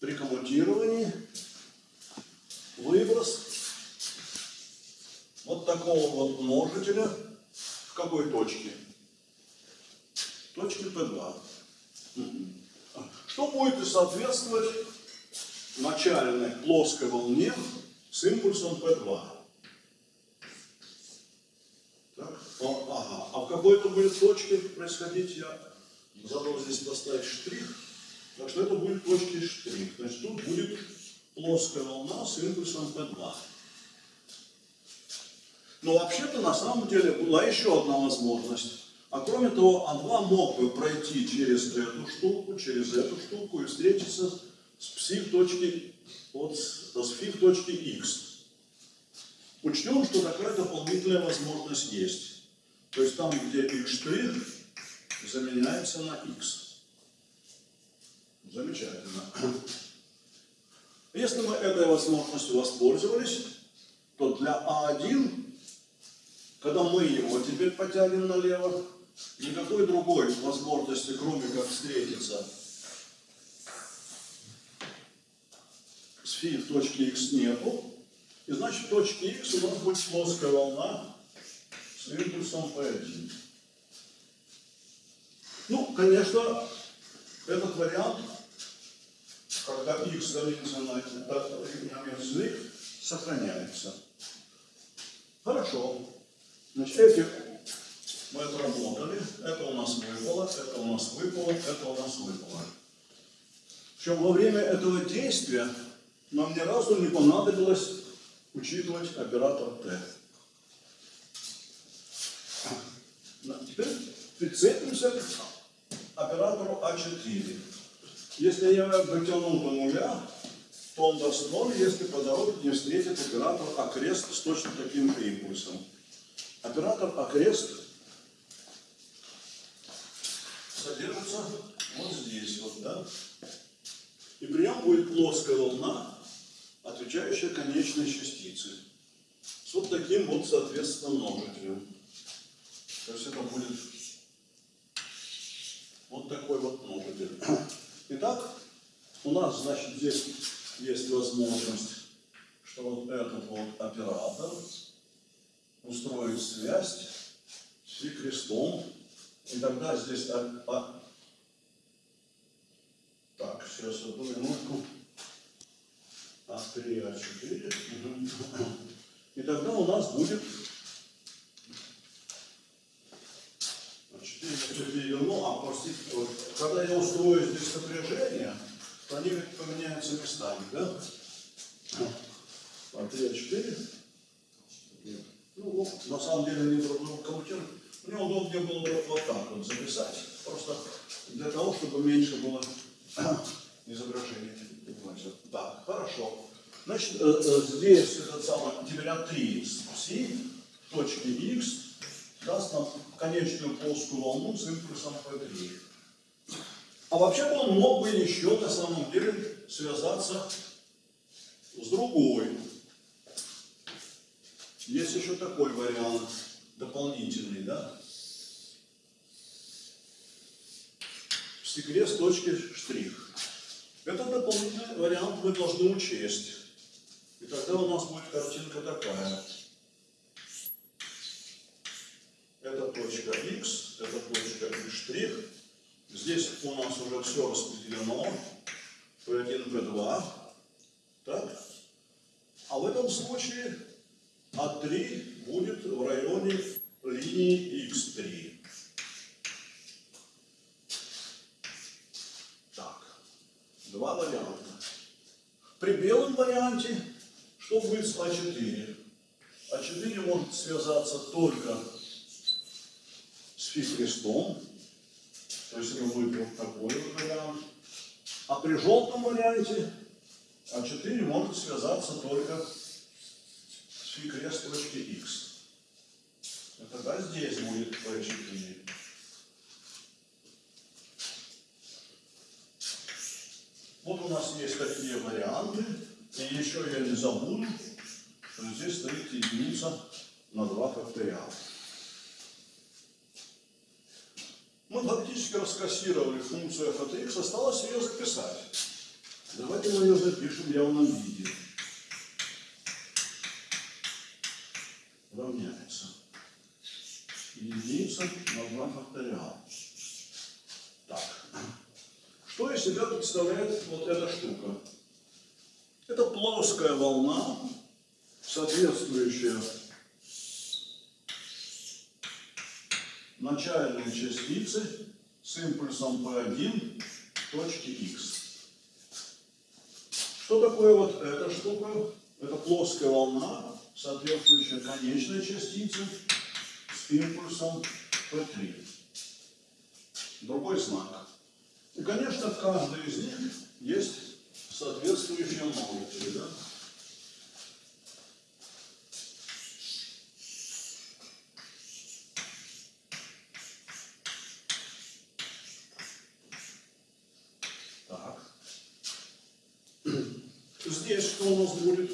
при коммутировании выброс вот такого вот множителя в какой точке? Точке P2. Мгм. Что будет соответствовать начальной плоской волне с импульсом P2? Так, о, ага. А в какой-то будет точке происходить, я забыл здесь поставить штрих, так что это будет точки штрих. Значит, тут будет плоская волна с импульсом P2. Но вообще-то на самом деле была еще одна возможность. А кроме того, А2 мог бы пройти через эту штуку, через эту штуку и встретиться с пси в точке, вот, с с фи в точке x. Учтем, что такая дополнительная возможность есть. То есть там, где x' заменяется на x. Замечательно. Если мы этой возможностью воспользовались, то для А1, когда мы его теперь потянем налево, никакой другой возможности, кроме как встретиться с фи в точке x нету. И значит в точке x у нас будет плоская волна с импульсом P1. Ну, конечно, этот вариант, когда x равняется на на y, сохраняется. Хорошо. Значит, эти мы отработали. Это у нас выпало, это у нас выпало, это у нас выпало. Причем во время этого действия нам ни разу не понадобилось учитывать оператор Т. Теперь прицепимся к оператору А4. Если я дотяну до нуля, то он даст 0, если по дороге не встретит оператор окрест с точно таким же импульсом. Оператор окрест содержится вот здесь вот, да? И при нем будет плоская волна, отвечающая конечной частице. С вот таким вот, соответственно, множителем. То есть это будет вот такой вот множитель. Итак, у нас, значит, здесь есть возможность, что вот этот вот оператор устроит связь с крестом. И тогда здесь... а- а- Так, сейчас одну минутку. А3, А4. Мгм. И тогда у нас будет... А4 я переверну, а, простите, вот, когда я устрою здесь сопряжение, то они ведь поменяются местами, да? А3, А4. Ну, вот, на самом деле они друг друга коммутируют. Мне удобнее было бы вот так вот записать, просто для того, чтобы меньше было изображение. Понимаете? Так, хорошо. Значит, здесь этот самый, теперь А3 си в точке x даст нам конечную плоскую волну с импульсом P3. А вообще он мог бы еще на самом деле связаться с другой. Есть еще такой вариант дополнительный, да? В стекле с точки штрих. Этот дополнительный вариант мы должны учесть. И тогда у нас будет картинка такая. Это точка x, это точка y штрих. Здесь у нас уже все распределено. P1, P2. Так? А в этом случае А3 будет в районе линии x3. Так, два варианта. При белом варианте что будет с А4? А4 может связаться только с фи-крестом, то есть это будет вот такой вот вариант. А при желтом варианте А4 может связаться только с фи-крест точки x. И тогда здесь будет P4. Вот у нас есть такие варианты. И еще я не забуду, что здесь стоит единица на 2 факториала. Мы фактически раскассировали функцию f от x, осталось ее записать. Давайте мы ее запишем в явном виде. Равняется. Единица на 2 факториала. Так. Что из себя представляет вот эта штука? Это плоская волна, соответствующая начальной частице с импульсом P1 точки x. Что такое вот эта штука? Это плоская волна, соответствующая конечной частице с импульсом P3. Другой знак. И, конечно, в каждой из них есть соответствующие множители, да? Так. Здесь что у нас будет?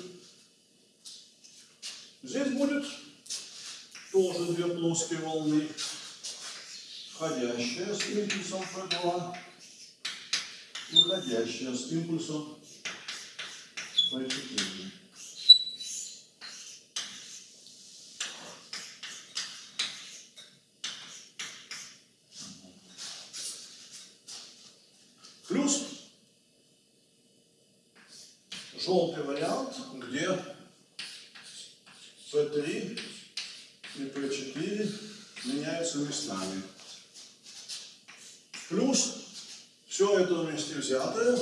Здесь будет плоские волны, входящая с импульсом P2 выходящая с импульсом P4. Плюс желтый вариант, где P3 и P4 меняются местами. Плюс все это вместе взятое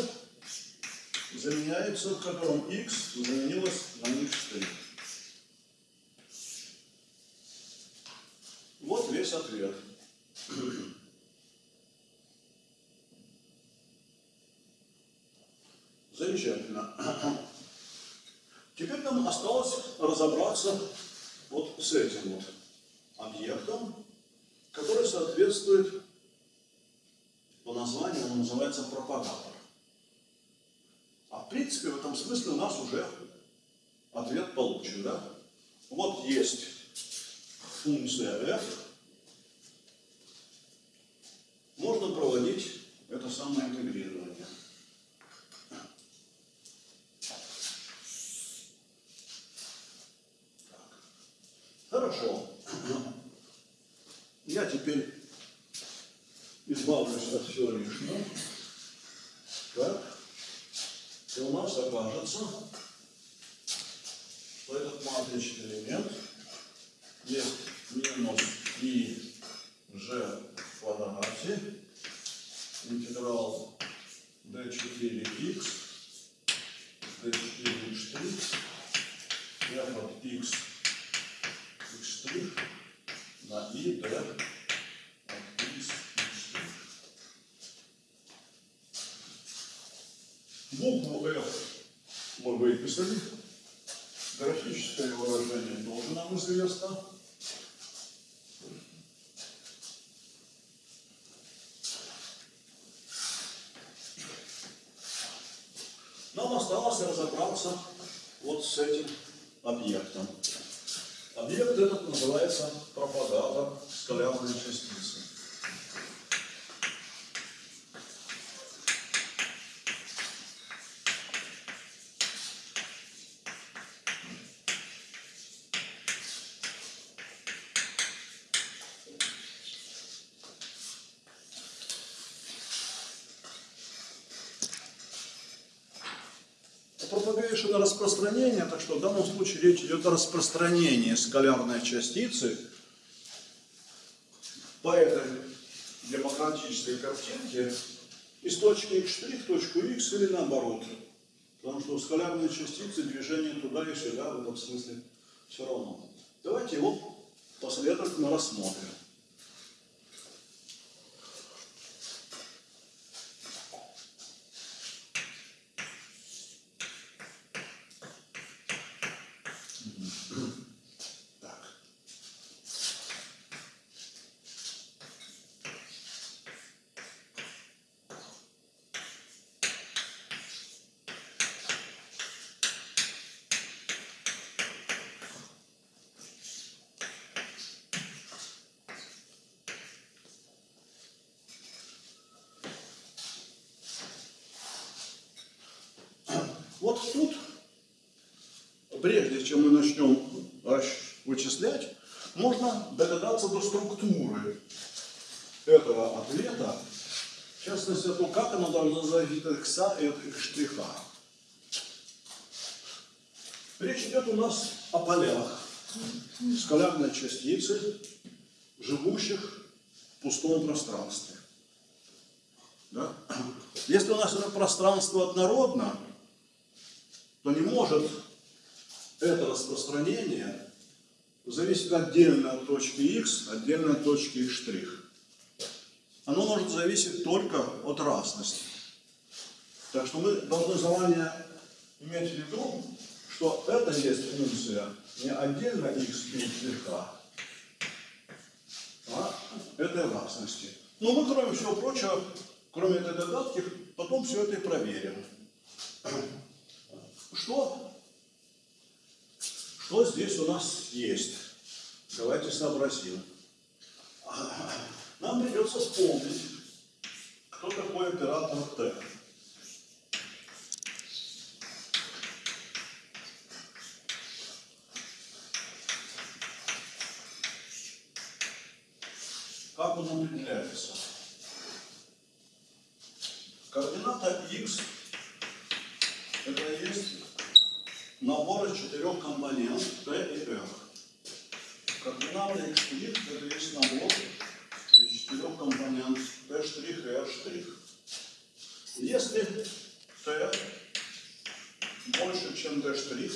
заменяется, котором x заменилось на x3. Вот весь ответ. Замечательно. Теперь нам осталось разобраться вот с этим вот объектом, который соответствует по названию он называется пропагатор. Принципе в этом смысле у нас уже ответ получен, да? вот есть функция f, можно проводить это самое интегрирование. Так. Хорошо. Я теперь избавлюсь от всего лишнего. Так. И у нас окажется, что этот матричный элемент? Есть минус и g в квадрате. Интеграл d4x d4x f от x x' на i d от x x'. Букву F мы выписали. Графическое выражение тоже нам известно. Нам осталось разобраться вот с этим объектом. Объект этот называется пропагатор скалярной частицы. Распространение, так что в данном случае речь идет о распространении скалярной частицы по этой демократической картинке из точки x' в точку x или наоборот. Потому что у скалярной частицы движение туда и сюда в этом смысле все равно. Давайте его последовательно рассмотрим. Так. Вот тут прежде чем мы начнем вычислять, можно догадаться до структуры этого ответа, в частности, о том, как оно должно зависеть от икса и от штриха. Речь идет у нас о полях скалярной частицы, живущих в пустом пространстве. Да? Если у нас это пространство однородно, то не может это распространение зависит отдельно от точки x, отдельно от точки x'. Оно может зависеть только от разности. Так что мы должны заранее иметь в виду, что это есть функция не отдельно x и слегка, а этой разности. Но мы, кроме всего прочего, кроме этой догадки, потом все это и проверим. Что что здесь у нас есть? Давайте сообразим. Нам придется вспомнить, кто такой оператор Т. Как он определяется? Координата x это есть набор из четырех компонент T и R. Координата x' это есть набор из четырех компонент T' и R'. Если T больше, чем T',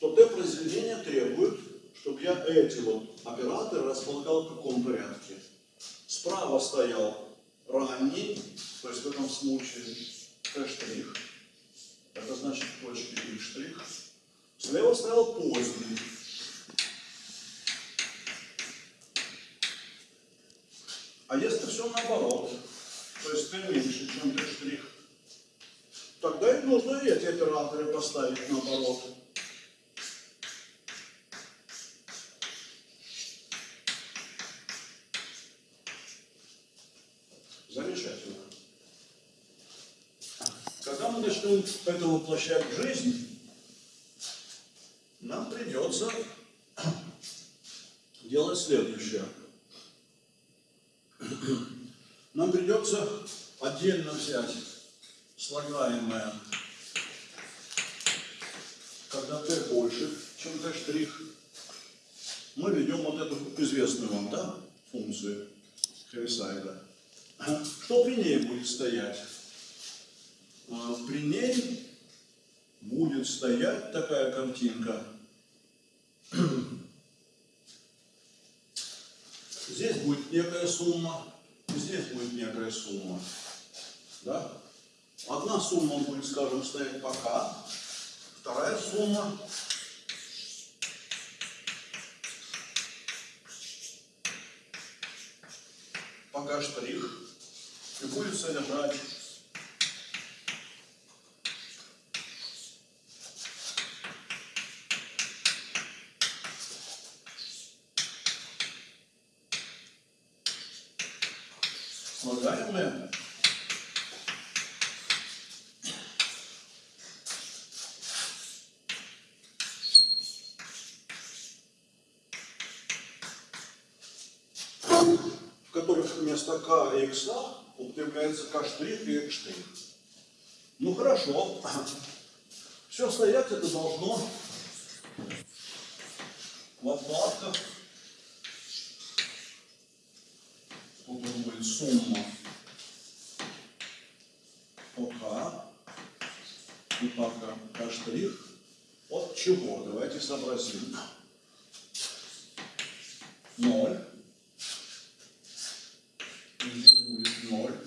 то T произведение требует, чтобы я эти вот операторы располагал в каком порядке. Справа стоял ранний, то есть в этом случае T', это значит точки и штрих. Слева стоял поздний. А если все наоборот, то есть t меньше, чем t штрих, тогда и нужно эти операторы поставить наоборот. Когда мы начнем это воплощать в жизнь, нам придется делать следующее. Нам придется отдельно взять слагаемое, когда t больше, чем t штрих, мы ведем вот эту известную вам, да, функцию Хевисайда. Что при ней будет стоять? А, При ней будет стоять такая картинка. Здесь будет некая сумма, здесь будет некая сумма. Да? Одна сумма будет, скажем, стоять пока, вторая сумма пока штрих и будет содержать слагаемое в которых вместо k и x употребляется штрих и штрих. Ну хорошо. Все стоять это должно в отладках. Тут у нас будет сумма по k и по k, k штрих. От чего? Ноль. И здесь будет ноль.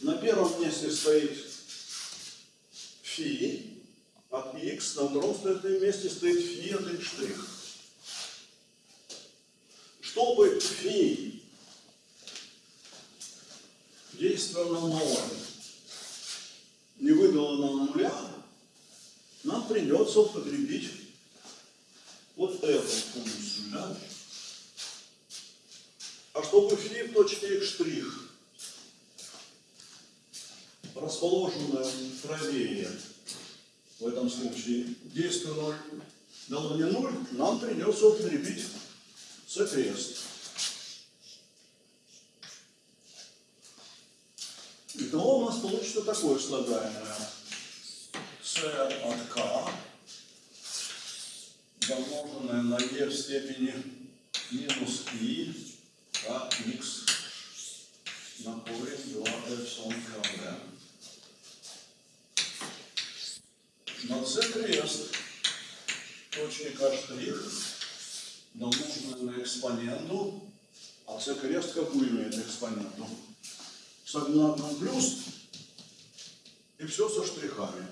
На первом месте стоит фи от x, на втором стоит- месте стоит фи от x штрих. Чтобы фи действовало на ноль, не выдало нам нуля, нам придется употребить вот эту функцию, да? А чтобы фи в точке x штрих, расположенная правее, в этом случае действие 0 дало не 0, нам придется употребить c-крест. Итого у нас получится такое слагаемое. c от k, домноженное на e в степени минус i kx на корень 2 эпсилон kv. На c крест точки k штрих домноженное на экспоненту, а c крест какую имеет экспоненту? С одинаковым плюс и все со штрихами.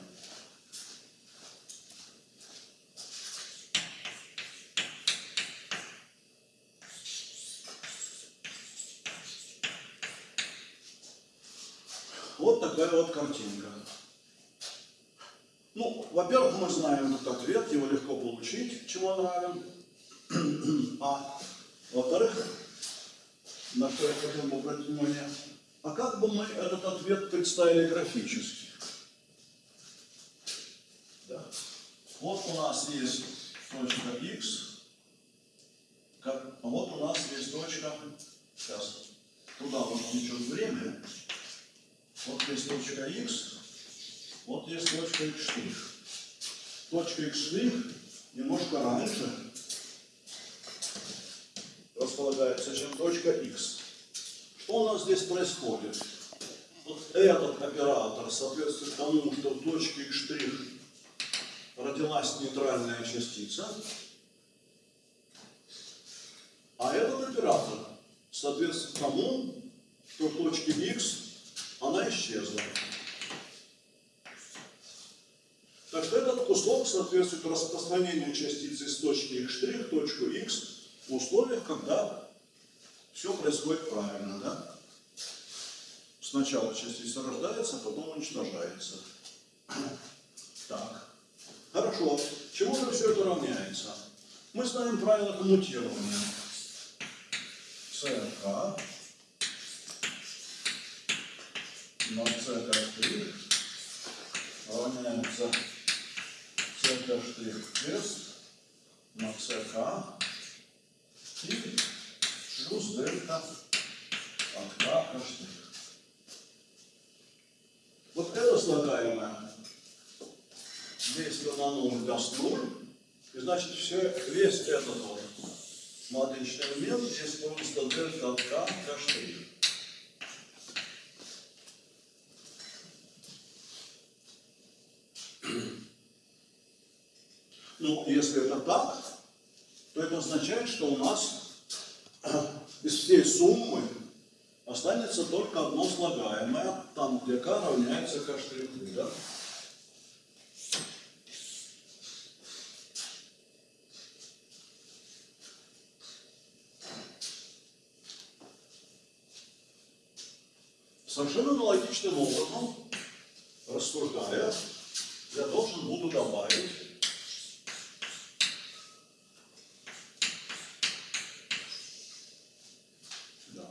Вот такая вот картинка. Ну, во-первых, мы знаем этот ответ, его легко получить, чему он равен. А во-вторых, на что я хотел бы обратить внимание, а как бы мы этот ответ представили графически? Да. Вот у нас есть точка x, а вот у нас есть точка, сейчас, туда вот течет время, вот есть точка x, вот есть точка x x штрих немножко раньше располагается, чем точка x. Что у нас здесь происходит? Вот этот оператор соответствует тому, что в точке x родилась нейтральная частица, а этот оператор соответствует тому, что в точке x она исчезла. Так что этот кусок соответствует распространению частицы с точки x' в точку x в условиях, когда все происходит правильно, да? Сначала частица рождается, потом уничтожается. Так. Хорошо. Чему же все это равняется? Мы знаем правила коммутирования. ЦК на c штрих равняется c штрих крест на ck и плюс дельта от k штрих. Вот это слагаемое, если на 0 даст 0, и значит все, весь этот вот матричный элемент здесь просто дельта от k k штрих. Ну, если это так, то это означает, что у нас из всей суммы останется только одно слагаемое, там, где k равняется k штриху, да? Совершенно аналогичным образом, рассуждая, я должен буду добавить да,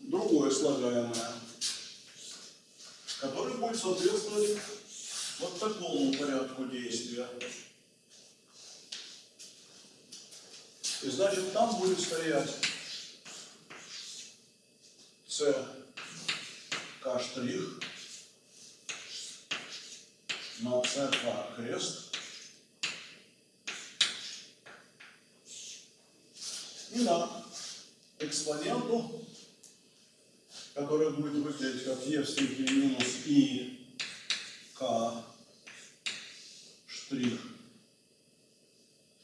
другое слагаемое, которое будет соответствовать вот такому порядку действия. И значит, там будет стоять c k штрих на c k крест. И на экспоненту, которая будет выглядеть как e в степени минус и k штрих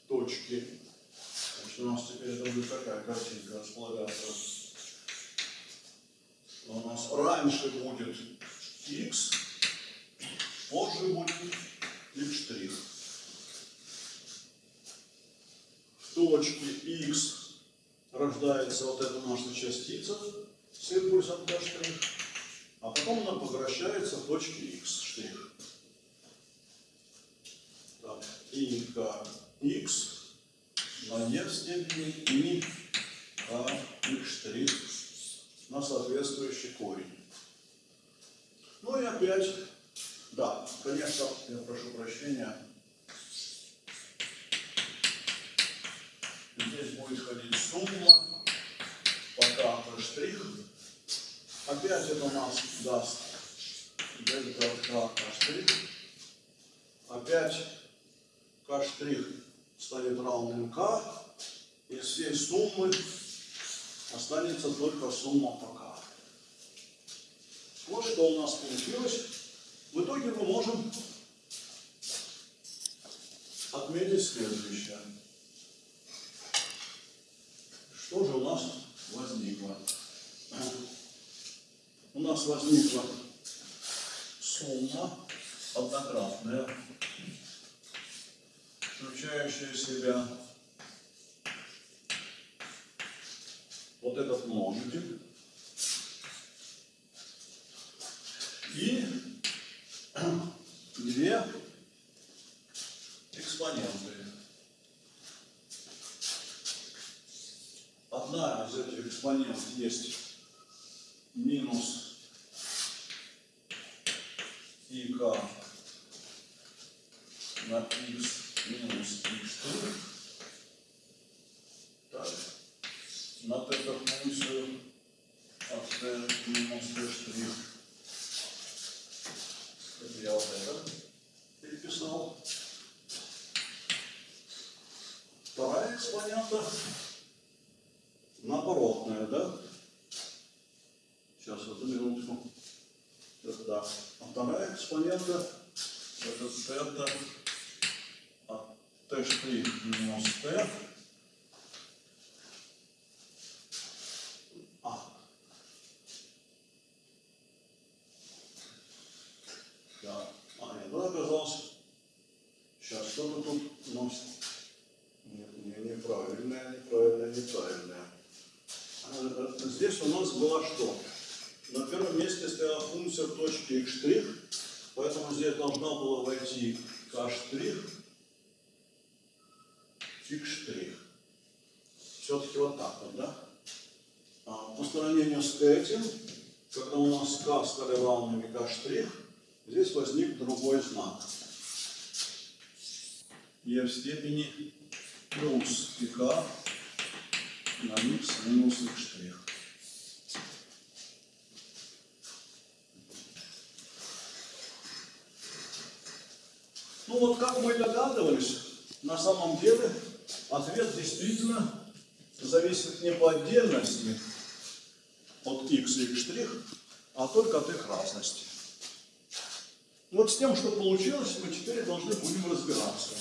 точки. Значит, у нас теперь это будет такая картинка располагаться у нас раньше будет x, позже будет x'. В точке x рождается вот эта наша частица с импульсом k', а потом она возвращается в точке x'. Штрих. Так, и k x на e в степени и k x' штрих на соответствующий корень. Ну и опять, да, конечно, я прошу прощения, здесь будет ходить сумма, пока штрих. Опять это у нас даст дельта k штрих. Опять k штрих станет равным k. Из всей суммы останется только сумма пока. Вот что у нас получилось. В итоге мы можем отметить следующее. Что же у нас возникло? У нас возникла сумма однократная, включающая в себя вот этот множитель и две экспоненты. Одна из этих экспонентов есть минус ик на x минус x'. Так на тетах функцию от t минус t штрих. Это я вот это переписал. Вторая экспонента наоборотная, да? Сейчас, одну минутку. Это да. А вторая экспонента это тета от t штрих минус t Да. А, нет, вот оказалось. Сейчас что-то тут у нас не, не, неправильное, неправильное, неправильное. А, здесь у нас было что? На первом месте стояла функция в точке x', поэтому здесь должна была войти k', x'. Все-таки вот так вот, да? А, сравнению с этим, когда у нас k стали равными k штрих, здесь возник другой знак. e в степени плюс пк на x минус x штрих. Ну вот как мы догадывались, на самом деле ответ действительно зависит не по отдельности от x и штрих, а только от их разности. Вот с тем, что получилось, мы теперь должны будем разбираться.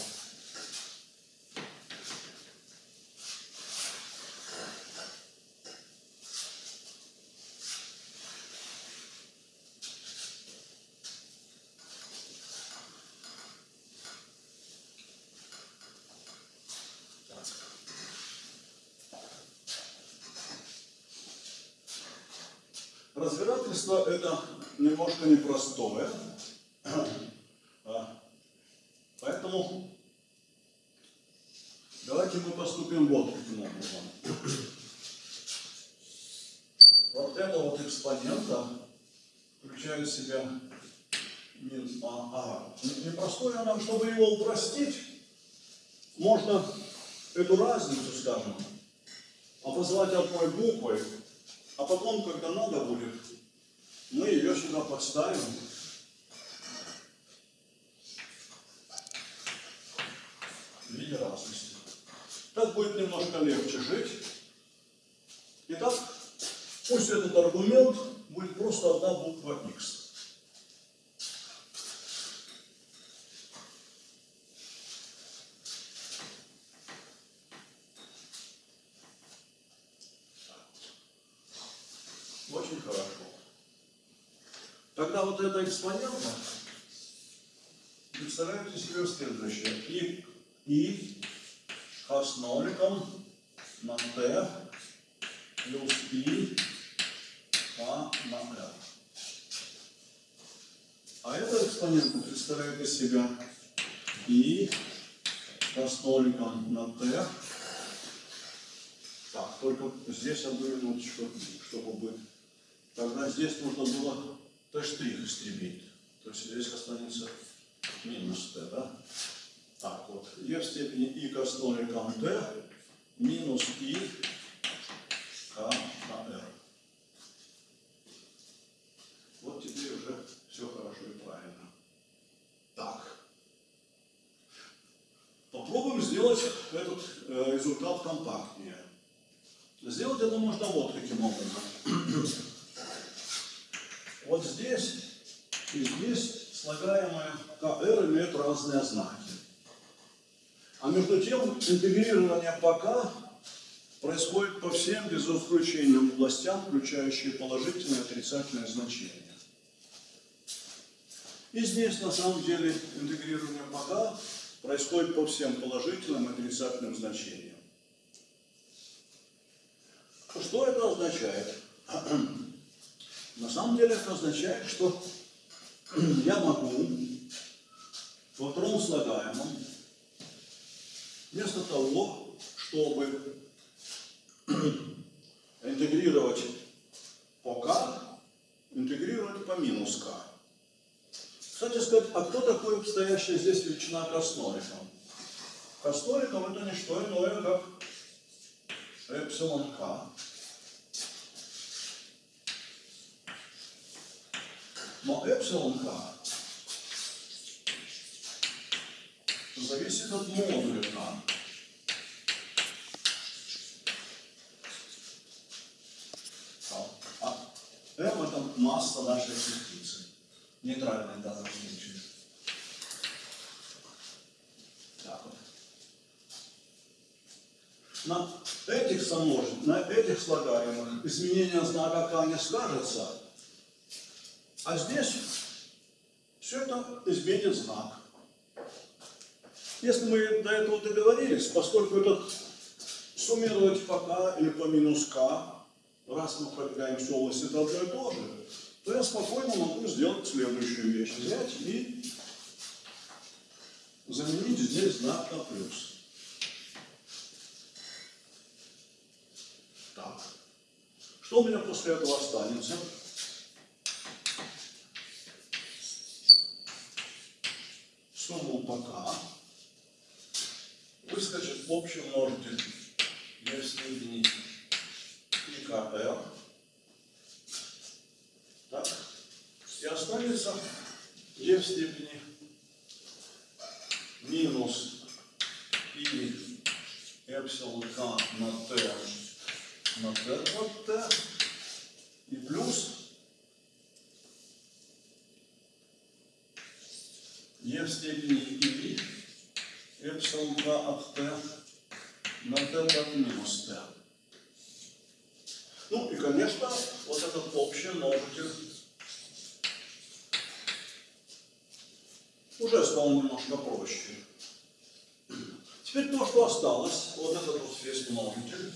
Разбирательство это немножко непростое. А, Поэтому давайте мы поступим вот каким образом. Вот это вот экспонента включает в себя мин- а, а, не- непростое она, чтобы его упростить, можно эту разницу, скажем, обозвать одной буквой, а потом, когда надо будет, мы ее сюда подставим. В виде разности. Так будет немножко легче жить. Итак, пусть этот аргумент будет просто одна буква x. Очень хорошо. Тогда вот эта экспонента представляете себе следующее. И, и с ноликом на t плюс и k на r. А эта экспонента представляет из себя и с ноликом на t. Так, только здесь одну минуточку, чтобы быть. Тогда здесь нужно было t' истребить. То есть здесь останется минус t, да? Так, вот, e в степени и к ноликом t минус и r. Вот теперь уже все хорошо и правильно. Так. Попробуем сделать этот э, результат компактнее. Сделать это можно вот каким образом. Вот здесь и здесь слагаемые КР имеют разные знаки. А между тем интегрирование по К происходит по всем без исключения областям, включающие положительные и отрицательные значения. И здесь на самом деле интегрирование по К происходит по всем положительным и отрицательным значениям. Что это означает? На самом деле это означает, что я могу во втором слагаемом вместо того, чтобы интегрировать по k, интегрировать по минус k. Кстати сказать, а кто такой стоящая здесь величина с ноликом это не что иное, как эпсилон k. Но эпсилон k зависит от модуля k. А m это масса нашей частицы. Нейтральная в данном случае. Так вот. На этих сомножен, на этих слагаемых изменение знака k не скажется, а здесь все это изменит знак. Если мы до этого договорились, поскольку этот суммировать по k или по минус k, раз мы пробегаем всю область, это одно и то же, то я спокойно могу сделать следующую вещь. Взять и заменить здесь знак на плюс. Так. Что у меня после этого останется? Сумму пока выскочит общий множитель в степени ИКР. Так. И останется e в степени минус и эпсилон k на t на t от t и плюс e в степени и эпсилон k от t на t от минус t. Ну и, конечно, вот этот общий множитель уже стал немножко проще. Теперь то, что осталось, вот этот вот весь множитель,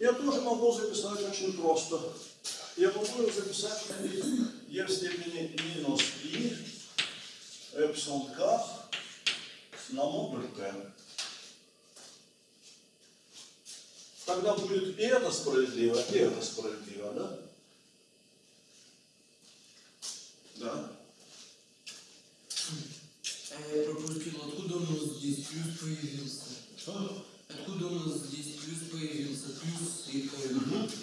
я тоже могу записать очень просто. Я могу записать как e в степени минус i эпсилон k на модуль t. Тогда будет и это справедливо, и это справедливо, да? Да. А я пропустил, откуда у нас здесь плюс появился? Что? Откуда у нас здесь плюс появился? Плюс и появился.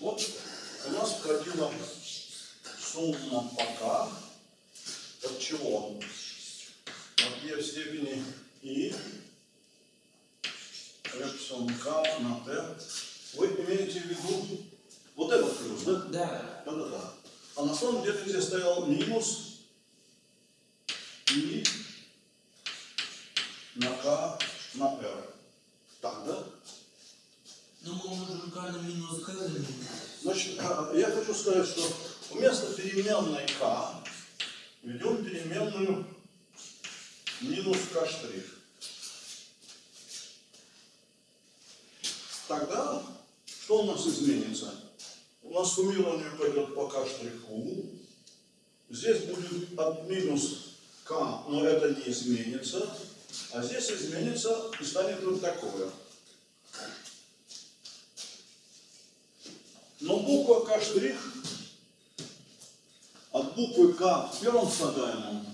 Вот у нас входила сумма пока от чего? От e в степени и эпсилон k на t. Вы имеете в виду вот этот плюс, да? Да. Да-да-да. А на самом деле здесь стоял минус и на k на r. Так, да? Ну мы можем k на минус k заменить. Значит, я хочу сказать, что вместо переменной k ведем переменную минус k штрих. Тогда что у нас изменится? У нас суммирование пойдет по k штриху. Здесь будет от минус k, но это не изменится. А здесь изменится и станет вот такое. Но буква К штрих от первом слагаемом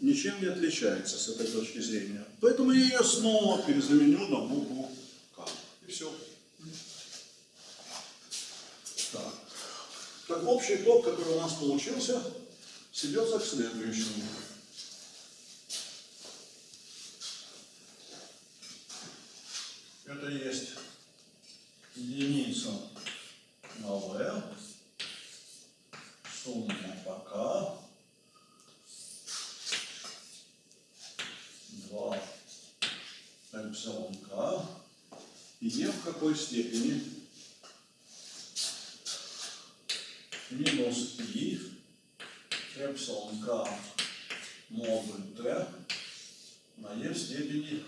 ничем не отличается с этой точки зрения. Поэтому я ее снова перезаменю на букву К. И все. Так. Так общий итог, который у нас получился, сведется к следующему. Это есть единица новая, сумма пока, 2 эпсилон k, и e в какой степени минус i эпсилон k модуль t на e в степени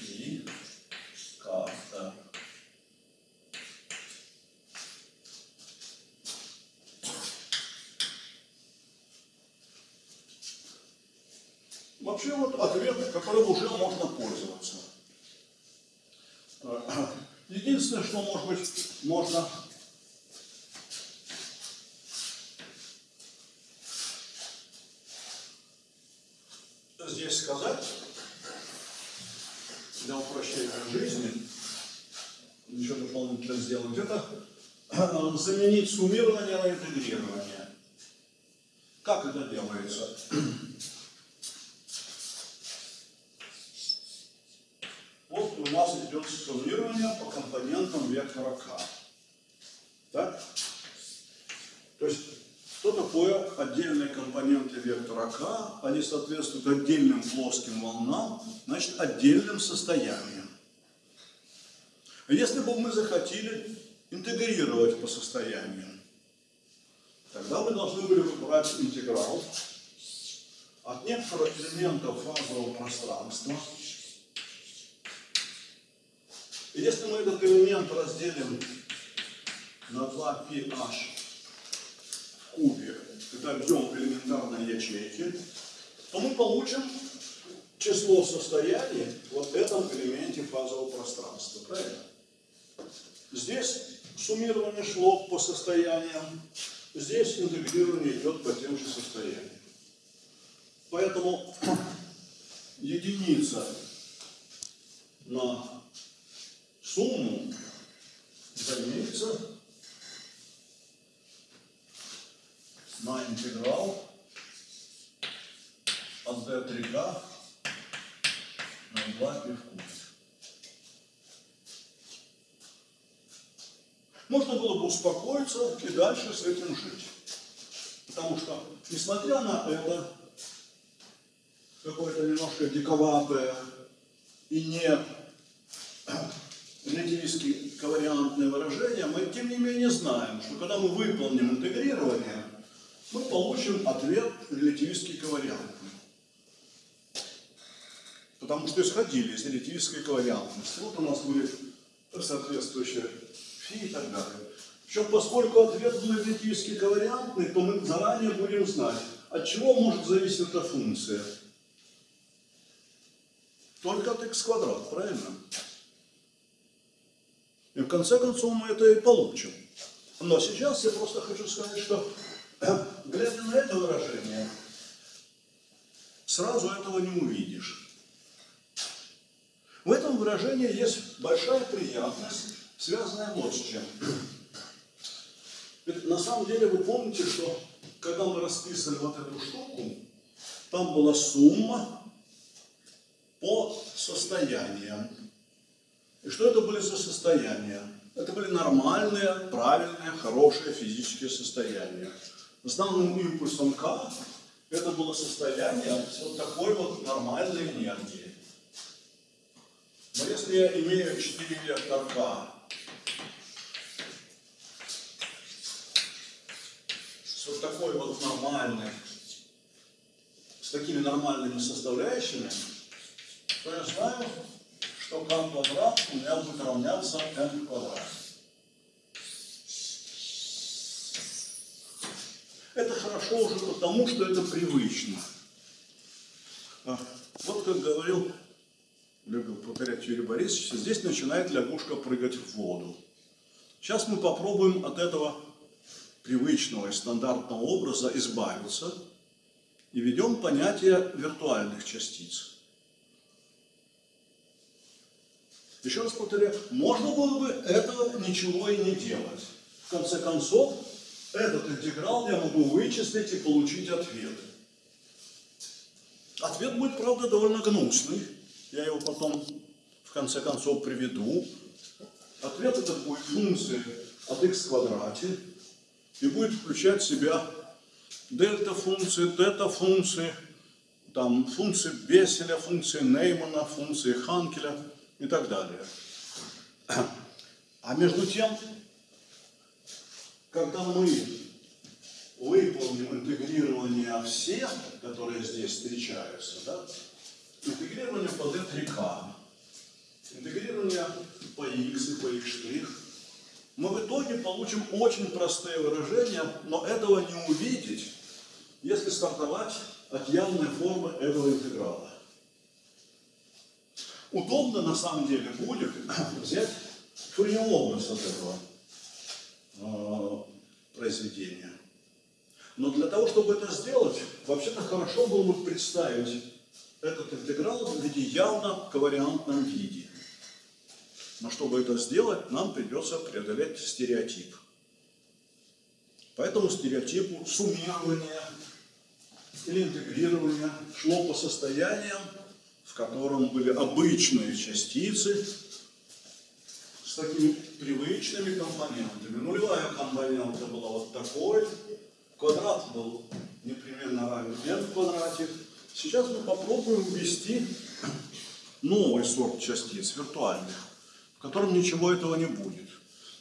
и карта. Вообще вот ответ, которым уже можно пользоваться. Единственное, что может быть можно здесь сказать, для упрощения жизни, еще дополнительно сделать, это э, заменить суммирование на интегрирование. Как это делается? Вот у нас идет суммирование по компонентам вектора k. Так? То есть, что такое отдельные вектора k? Они соответствуют отдельным плоским волнам, значит, отдельным состояниям. Если бы мы захотели интегрировать по состояниям, тогда мы должны были брать интеграл от некоторых элементов фазового пространства. И если мы этот элемент разделим на 2ph в кубе, это объем элементарной ячейки, то мы получим число состояний вот в этом элементе фазового пространства. Правильно? Здесь суммирование шло по состояниям, здесь интегрирование идет по тем же состояниям. Поэтому единица на сумму заменится на интеграл от d3k на 2 π в кубе. Можно было бы успокоиться и дальше с этим жить. Потому что, несмотря на это, какое-то немножко диковатое и не релятивистски ковариантное выражение, мы тем не менее знаем, что когда мы выполним интегрирование, мы получим ответ релятивистски ковариантный. Потому что исходили из релятивистской ковариантности. Вот у нас будет соответствующее фи и так далее. Причем, поскольку ответ будет релятивистски ковариантный, то мы заранее будем знать, от чего может зависеть эта функция. Только от x квадрат, правильно? И в конце концов мы это и получим. Но сейчас я просто хочу сказать, что глядя на это выражение, сразу этого не увидишь. В этом выражении есть большая приятность, связанная вот с чем. Ведь на самом деле вы помните, что когда мы расписывали вот эту штуку, там была сумма по состояниям. И что это были за состояния? Это были нормальные, правильные, хорошие физические состояния. Основным импульсом К это было состояние вот такой вот нормальной энергии. Но если я имею 4 вектора К с вот такой вот нормальной, с такими нормальными составляющими, то я знаю, что k квадрат у меня будет равняться n квадрат. Это хорошо уже потому, что это привычно. А, вот как говорил, любил повторять Юрий Борисович, здесь начинает лягушка прыгать в воду. Сейчас мы попробуем от этого привычного и стандартного образа избавиться и ведем понятие виртуальных частиц. Еще раз повторяю, можно было бы этого ничего и не делать. В конце концов, этот интеграл я могу вычислить и получить ответ. Ответ будет, правда, довольно гнусный. Я его потом, в конце концов, приведу. Ответ этот будет функция от x в квадрате и будет включать в себя дельта функции, тета функции, там функции Бесселя, функции Неймана, функции Ханкеля – и так далее. А между тем, когда мы выполним интегрирование всех, которые здесь встречаются, да, интегрирование по D3K, интегрирование по X и по X', мы в итоге получим очень простые выражения, но этого не увидеть, если стартовать от явной формы этого интеграла. Удобно на самом деле будет взять фурьеровность от этого произведения. Но для того, чтобы это сделать, вообще-то хорошо было бы представить этот интеграл в виде явно ковариантном виде. Но чтобы это сделать, нам придется преодолеть стереотип. Поэтому стереотипу суммирования или интегрирования шло по состояниям в котором были обычные частицы с такими привычными компонентами. Нулевая компонента была вот такой, квадрат был непременно равен n в квадрате. Сейчас мы попробуем ввести новый сорт частиц, виртуальных, в котором ничего этого не будет.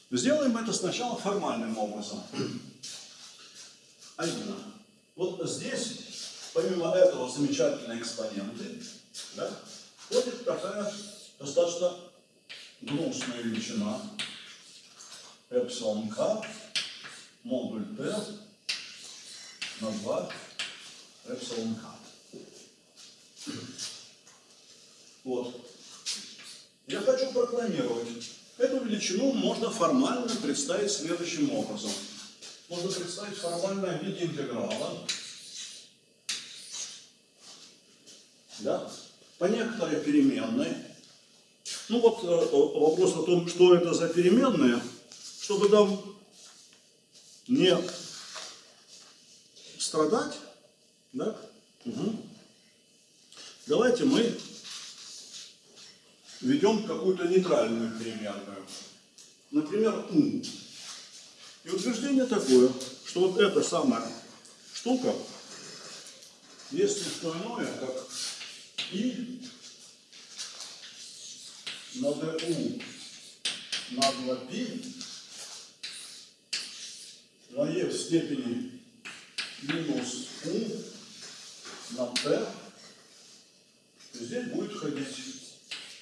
Сделаем это сначала формальным образом. А именно, вот здесь, помимо этого, замечательные экспоненты, да, входит такая достаточно гнусная величина эпсилон k модуль t на 2 эпсилон k. Вот. Я хочу прокламировать, Эту величину можно формально представить следующим образом. Можно представить формально виде интеграла. Да? По некоторой переменной. Ну вот э, вопрос о том, что это за переменная, чтобы там не страдать, да? Угу. Давайте мы ведем какую-то нейтральную переменную. Например, у. И утверждение такое, что вот эта самая штука есть не что иное, как и на du на 2π на e в степени минус u на t. Здесь будет ходить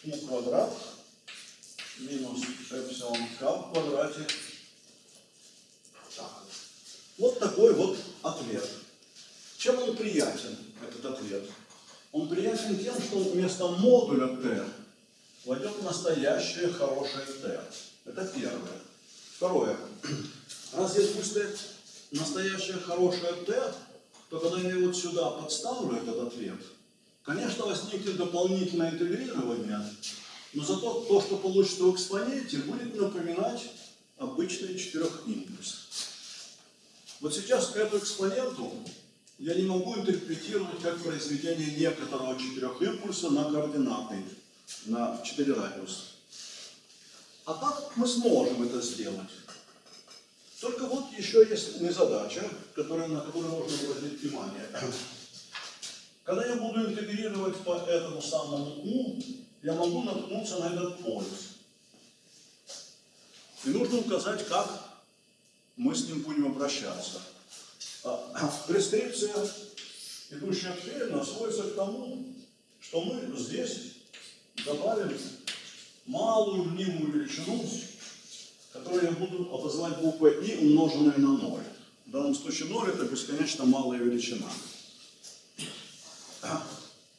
u квадрат минус эпсилон k в квадрате. Так. Вот такой вот ответ. Чем он приятен, этот ответ? Он приятен тем, что вместо модуля t войдет настоящее хорошее t. Это первое. Второе. Раз здесь стоять настоящее хорошее t, то когда я вот сюда подставлю этот ответ, конечно, возникнет дополнительное интегрирование, но зато то, что получится в экспоненте, будет напоминать обычный четырехимпульс. Вот сейчас эту экспоненту я не могу интерпретировать как произведение некоторого четырехимпульса на координаты, на 4 радиуса. А как мы сможем это сделать? Только вот еще есть незадача, которая, на которую нужно обратить внимание. Когда я буду интегрировать по этому самому U, я могу наткнуться на этот полюс. И нужно указать, как мы с ним будем обращаться. А, прескрипция, идущая вперед, сводится к тому, что мы здесь добавим малую мнимую величину которую я буду обозвать буквой И, умноженной на 0. В данном случае 0 это бесконечно малая величина.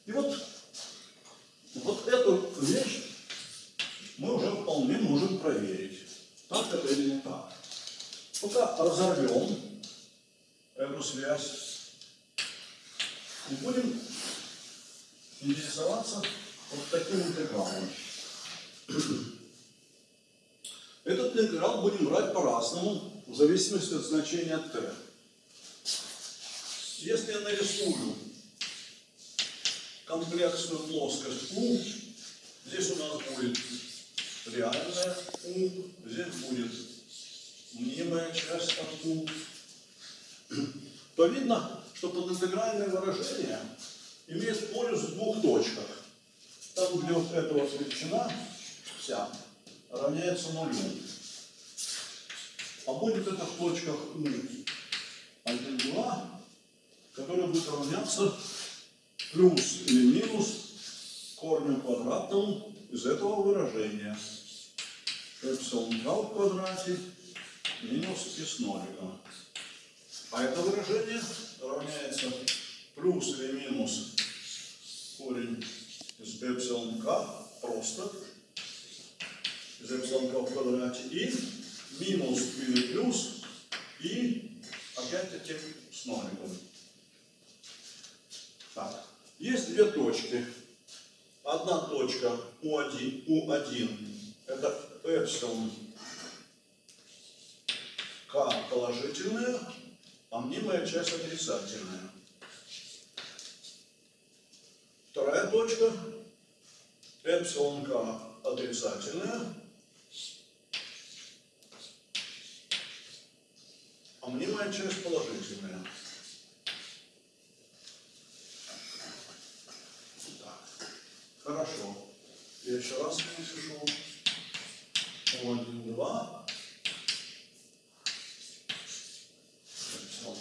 И вот, вот эту вещь мы уже вполне можем проверить, так это или не так. Пока разорвем эту связь и будем интересоваться вот таким интегралом. Этот интеграл будем брать по-разному, в зависимости от значения t. Если я нарисую комплексную плоскость U, здесь у нас будет реальная U, здесь будет мнимая часть от U, то видно, что подинтегральное выражение имеет полюс в двух точках. Там, где вот эта вот величина вся равняется нулю. А будет это в точках у 1, 2, которая будет равняться плюс или минус корню квадратному из этого выражения. Эпсилон k в квадрате минус и с ноликом. А это выражение равняется плюс или минус корень из эпсилон k просто из эпсилон в квадрате и минус или плюс и опять-таки с ноликом. Так, есть две точки. Одна точка U1, U1 это эпсилон К положительная, а мнимая часть отрицательная. Вторая точка эпсилон К отрицательная, а мнимая часть положительная. Так, хорошо. Я еще раз напишу. 1, 2. Эпсилон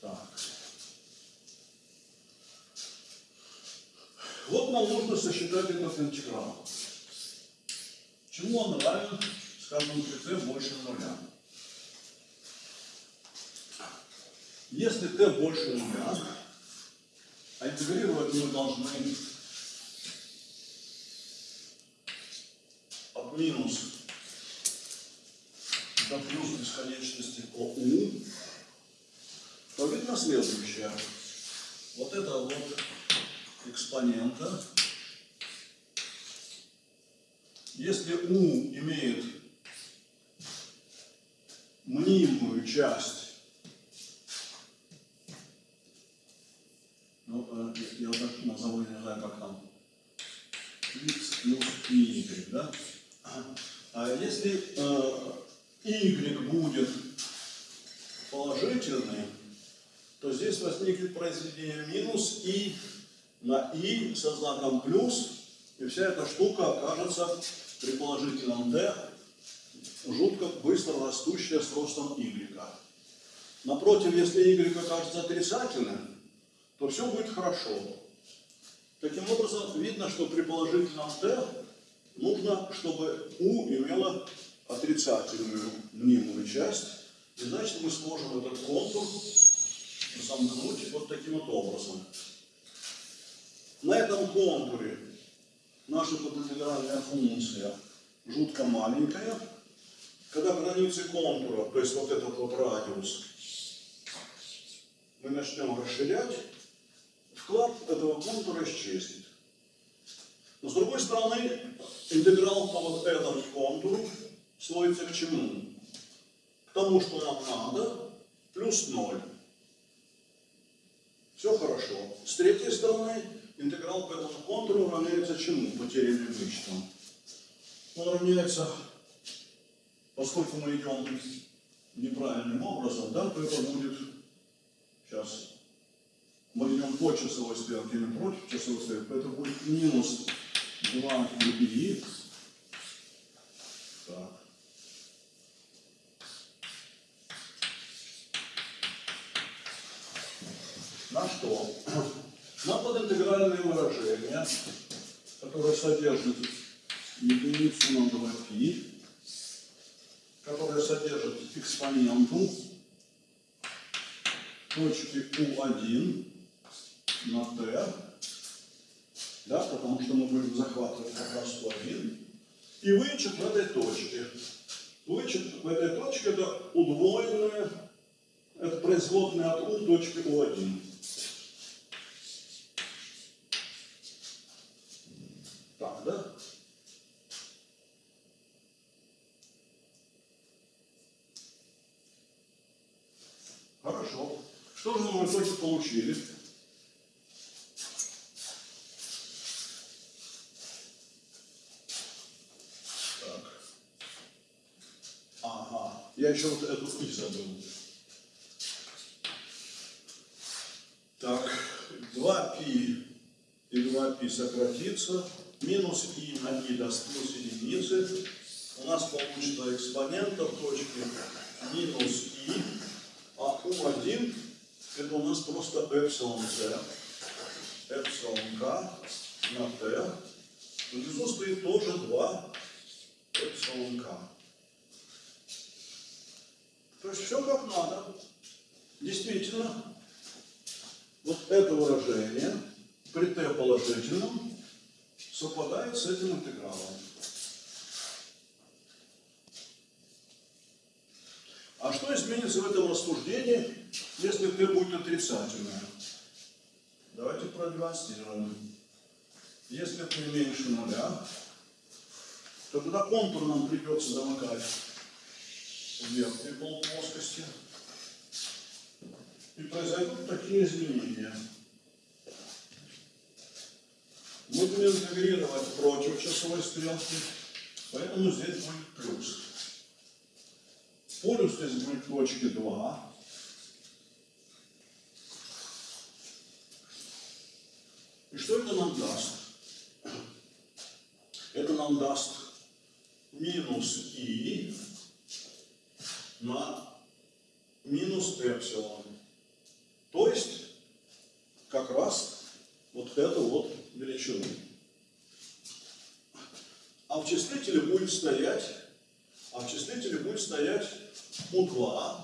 Так. Вот нам нужно сосчитать этот интеграл. Чему он равен, скажем, при t больше нуля? Если t больше нуля, А интегрировать мы должны от минус до плюс бесконечности по u, то видно следующее. Вот это вот экспонента. Если u имеет мнимую часть, ну, э, я вот так назову, не знаю, как там, x плюс y, да? А если э, y будет положительный, то здесь возникнет произведение минус и на и со знаком плюс, и вся эта штука окажется при положительном d жутко быстро растущая с ростом y. Напротив, если y окажется отрицательным, то все будет хорошо. Таким образом, видно, что при положительном d нужно, чтобы u имела отрицательную мнимую часть, и значит мы сможем этот контур замкнуть вот таким вот образом. На этом контуре наша подинтегральная функция жутко маленькая. Когда границы контура, то есть вот этот вот радиус, мы начнем расширять, вклад этого контура исчезнет. Но с другой стороны, интеграл по вот этому контуру сводится к чему? К тому, что нам надо, плюс 0. Все хорошо. С третьей стороны, интеграл по этому контуру равняется чему? Потерянным вычетам. Он равняется, поскольку мы идем неправильным образом, да, то это будет, сейчас, мы идем по часовой стрелке, не против часовой стрелки, то это будет минус 2 и Так. На что? На подинтегральные выражения, которые содержат единицу на 2π, которые содержат экспоненту точки u1 на t, да, потому что мы будем захватывать как раз u1, и вычет в этой точке. Вычет в этой точке это удвоенное, это производная от u точки u1. Так, да? Хорошо. Что же мы в итоге получили? Так. Ага. Я еще вот эту и забыл. Так, 2π и 2π сократится. Минус и на и даст плюс единицы. У нас получится экспонента в точке минус и, а u1 это у нас просто эпсилон c, эпсилон k на t. Внизу стоит тоже 2 эпсилон k. То есть все как надо. Действительно, вот это выражение при t положительном совпадает с этим интегралом. А что изменится в этом рассуждении, если t будет отрицательное? Давайте продемонстрируем. Если t меньше нуля, то тогда контур нам придется замыкать в верхней полуплоскости. И произойдут такие изменения. Мы будем интегрировать против часовой стрелки, поэтому здесь будет плюс. Полюс здесь будет точки 2. Что это нам даст? Это нам даст минус и на минус эпсилон. То есть, как раз вот эту вот величину. А в числителе будет стоять, а в числителе будет стоять U2,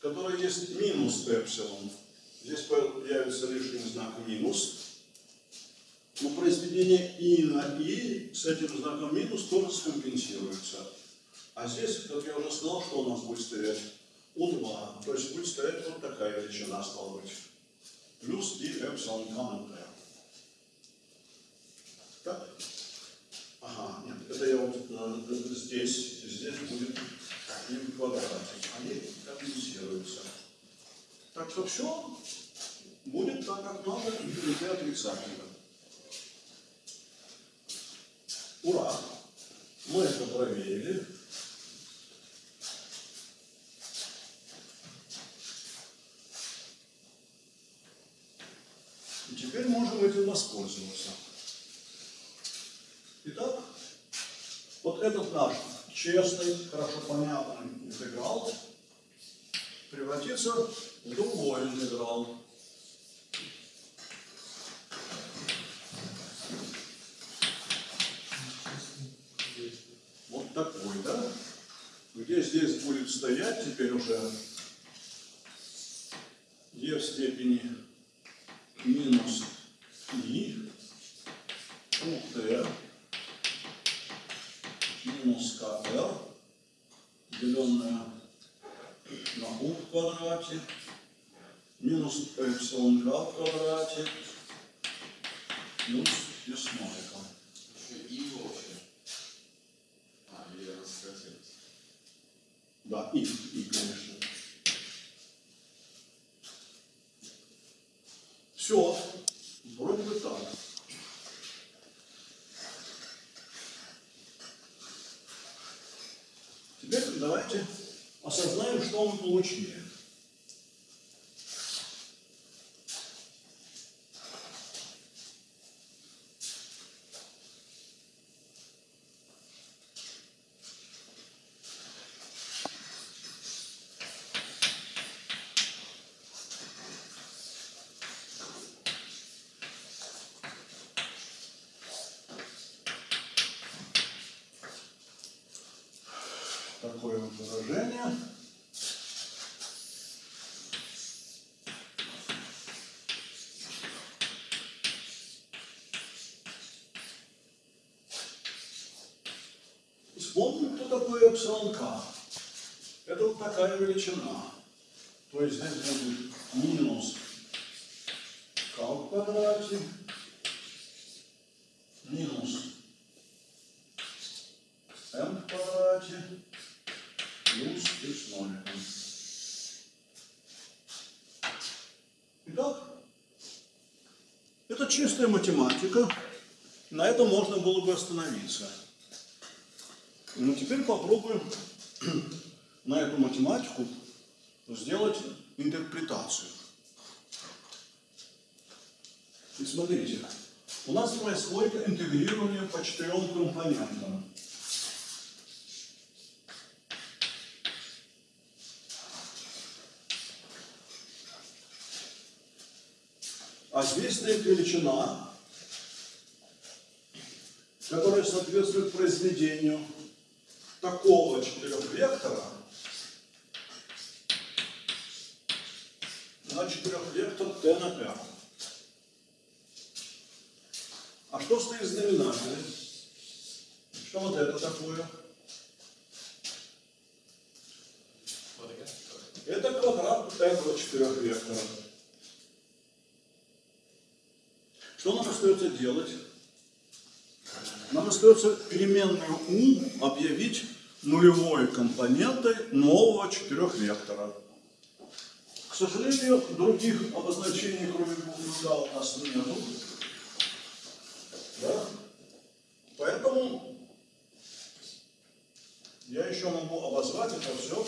который есть минус эпсилон. Здесь появится лишний знак минус. Но произведение и на и с этим знаком минус тоже скомпенсируется. А здесь, как я уже сказал, что у нас будет стоять? У2. То есть будет стоять вот такая величина, стала быть. Плюс и эпсилон комментарий. Так? Ага, нет, это я вот э, здесь, здесь будет и в квадрате. Они компенсируются. Так что все будет так, как надо, и отрицательно. Ура! Мы это проверили. И теперь можем этим воспользоваться. Итак, вот этот наш честный, хорошо понятный интеграл превратится в другой интеграл. Такой, да? Где здесь будет стоять теперь уже? E в степени минус i у t минус КР, деленное на u в квадрате, минус эпсилон в квадрате, плюс и с ноликом. Еще и вообще. А, или раскатилось. Да, и, и, конечно. Все, вроде бы так. Теперь давайте осознаем, что мы получили. Такое вот выражение. Вспомним, кто такой эпсилон к. Это вот такая величина. То есть здесь будет минус к в квадрате, минус m в квадрате, плюс с ноликом. Итак, это чистая математика. На этом можно было бы остановиться. Но теперь попробуем на эту математику сделать интерпретацию. И смотрите, у нас происходит интегрирование по четырем компонентам. А здесь стоит величина, которая соответствует произведению такого четырехвектора на четырехвектор t на r. А что стоит в знаменателе? Что вот это такое? Это квадрат этого четырехвектора. Что нам остается делать? Нам остается переменную u объявить нулевой компонентой нового четырехвектора. К сожалению, других обозначений, кроме буквы «к» у нас нету. Да? Поэтому я еще могу обозвать это все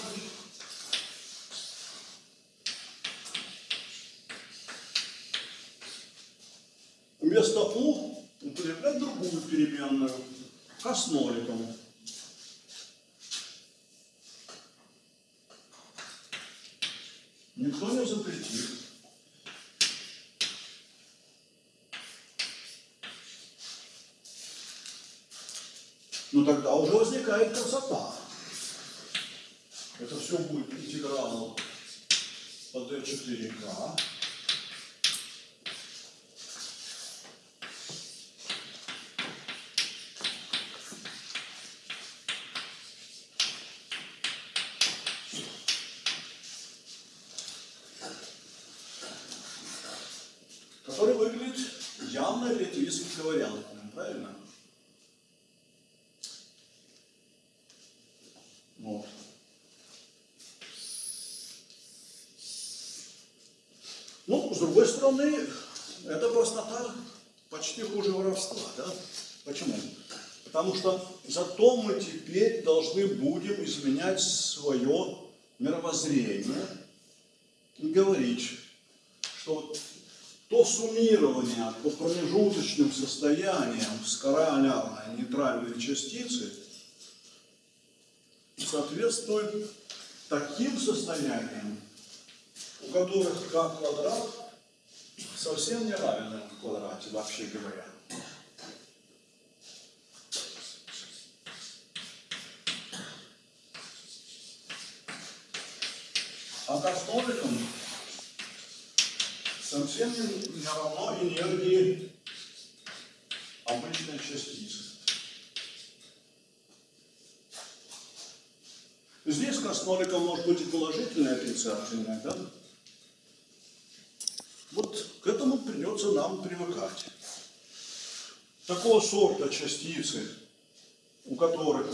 Вместо U употреблять другую переменную, к с ноликом. Никто не запретит. Но тогда уже возникает красота. Это все будет интеграл по d4k который выглядит явно релятивистским вариантом, правильно? Вот. Ну, с другой стороны, эта простота почти хуже воровства, да? Почему? Потому что зато мы теперь должны будем изменять свое мировоззрение и говорить, что то суммирование по промежуточным состояниям скоролярной нейтральной частицы соответствует таким состояниям, у которых как квадрат совсем не равен в квадрате, вообще говоря. А к основникам совсем не, равно энергии обычной частицы. Здесь к основникам может быть и положительное, и отрицательное, да? Вот к этому придется нам привыкать. Такого сорта частицы, у которых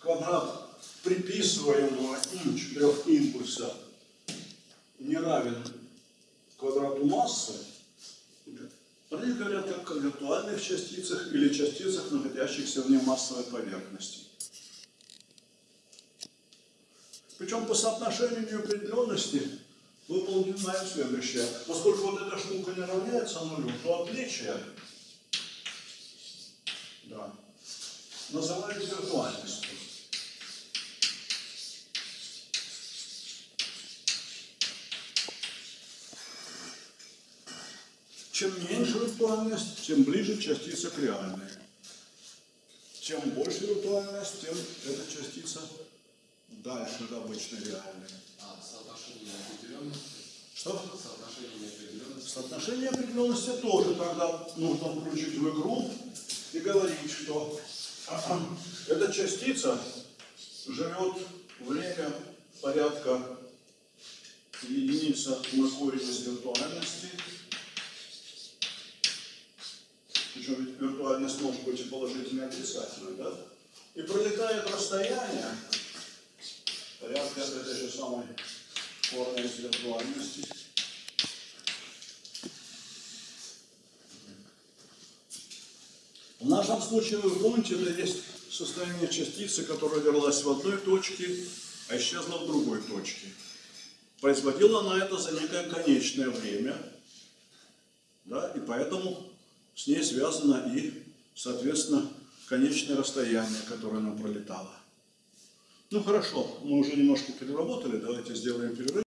квадрат приписываемого им четырех импульса не равен квадрату массы, про говорят как о виртуальных частицах или частицах, находящихся вне массовой поверхности. Причем по соотношению неопределенности понимаем следующее. Поскольку вот эта штука не равняется нулю, то отличие да, называют виртуальностью. Чем меньше виртуальность, тем ближе частица к реальной. Чем больше виртуальность, тем эта частица дальше от обычной реальной. А, соотношение неопределенности. Что? Соотношение неопределенности. Соотношение определенности тоже тогда нужно включить в игру и говорить, что эта частица живет время порядка единица на корень из виртуальности. Причем ведь виртуальность может быть и положительной, и отрицательной, да? И пролетает расстояние порядка этой же самой корня из виртуальности. В нашем случае, вы помните, это есть состояние частицы, которая держалась в одной точке, а исчезла в другой точке. Производила она это за некое конечное время, да, и поэтому с ней связано и, соответственно, конечное расстояние, которое она пролетала. Ну хорошо, мы уже немножко переработали, давайте сделаем перерыв.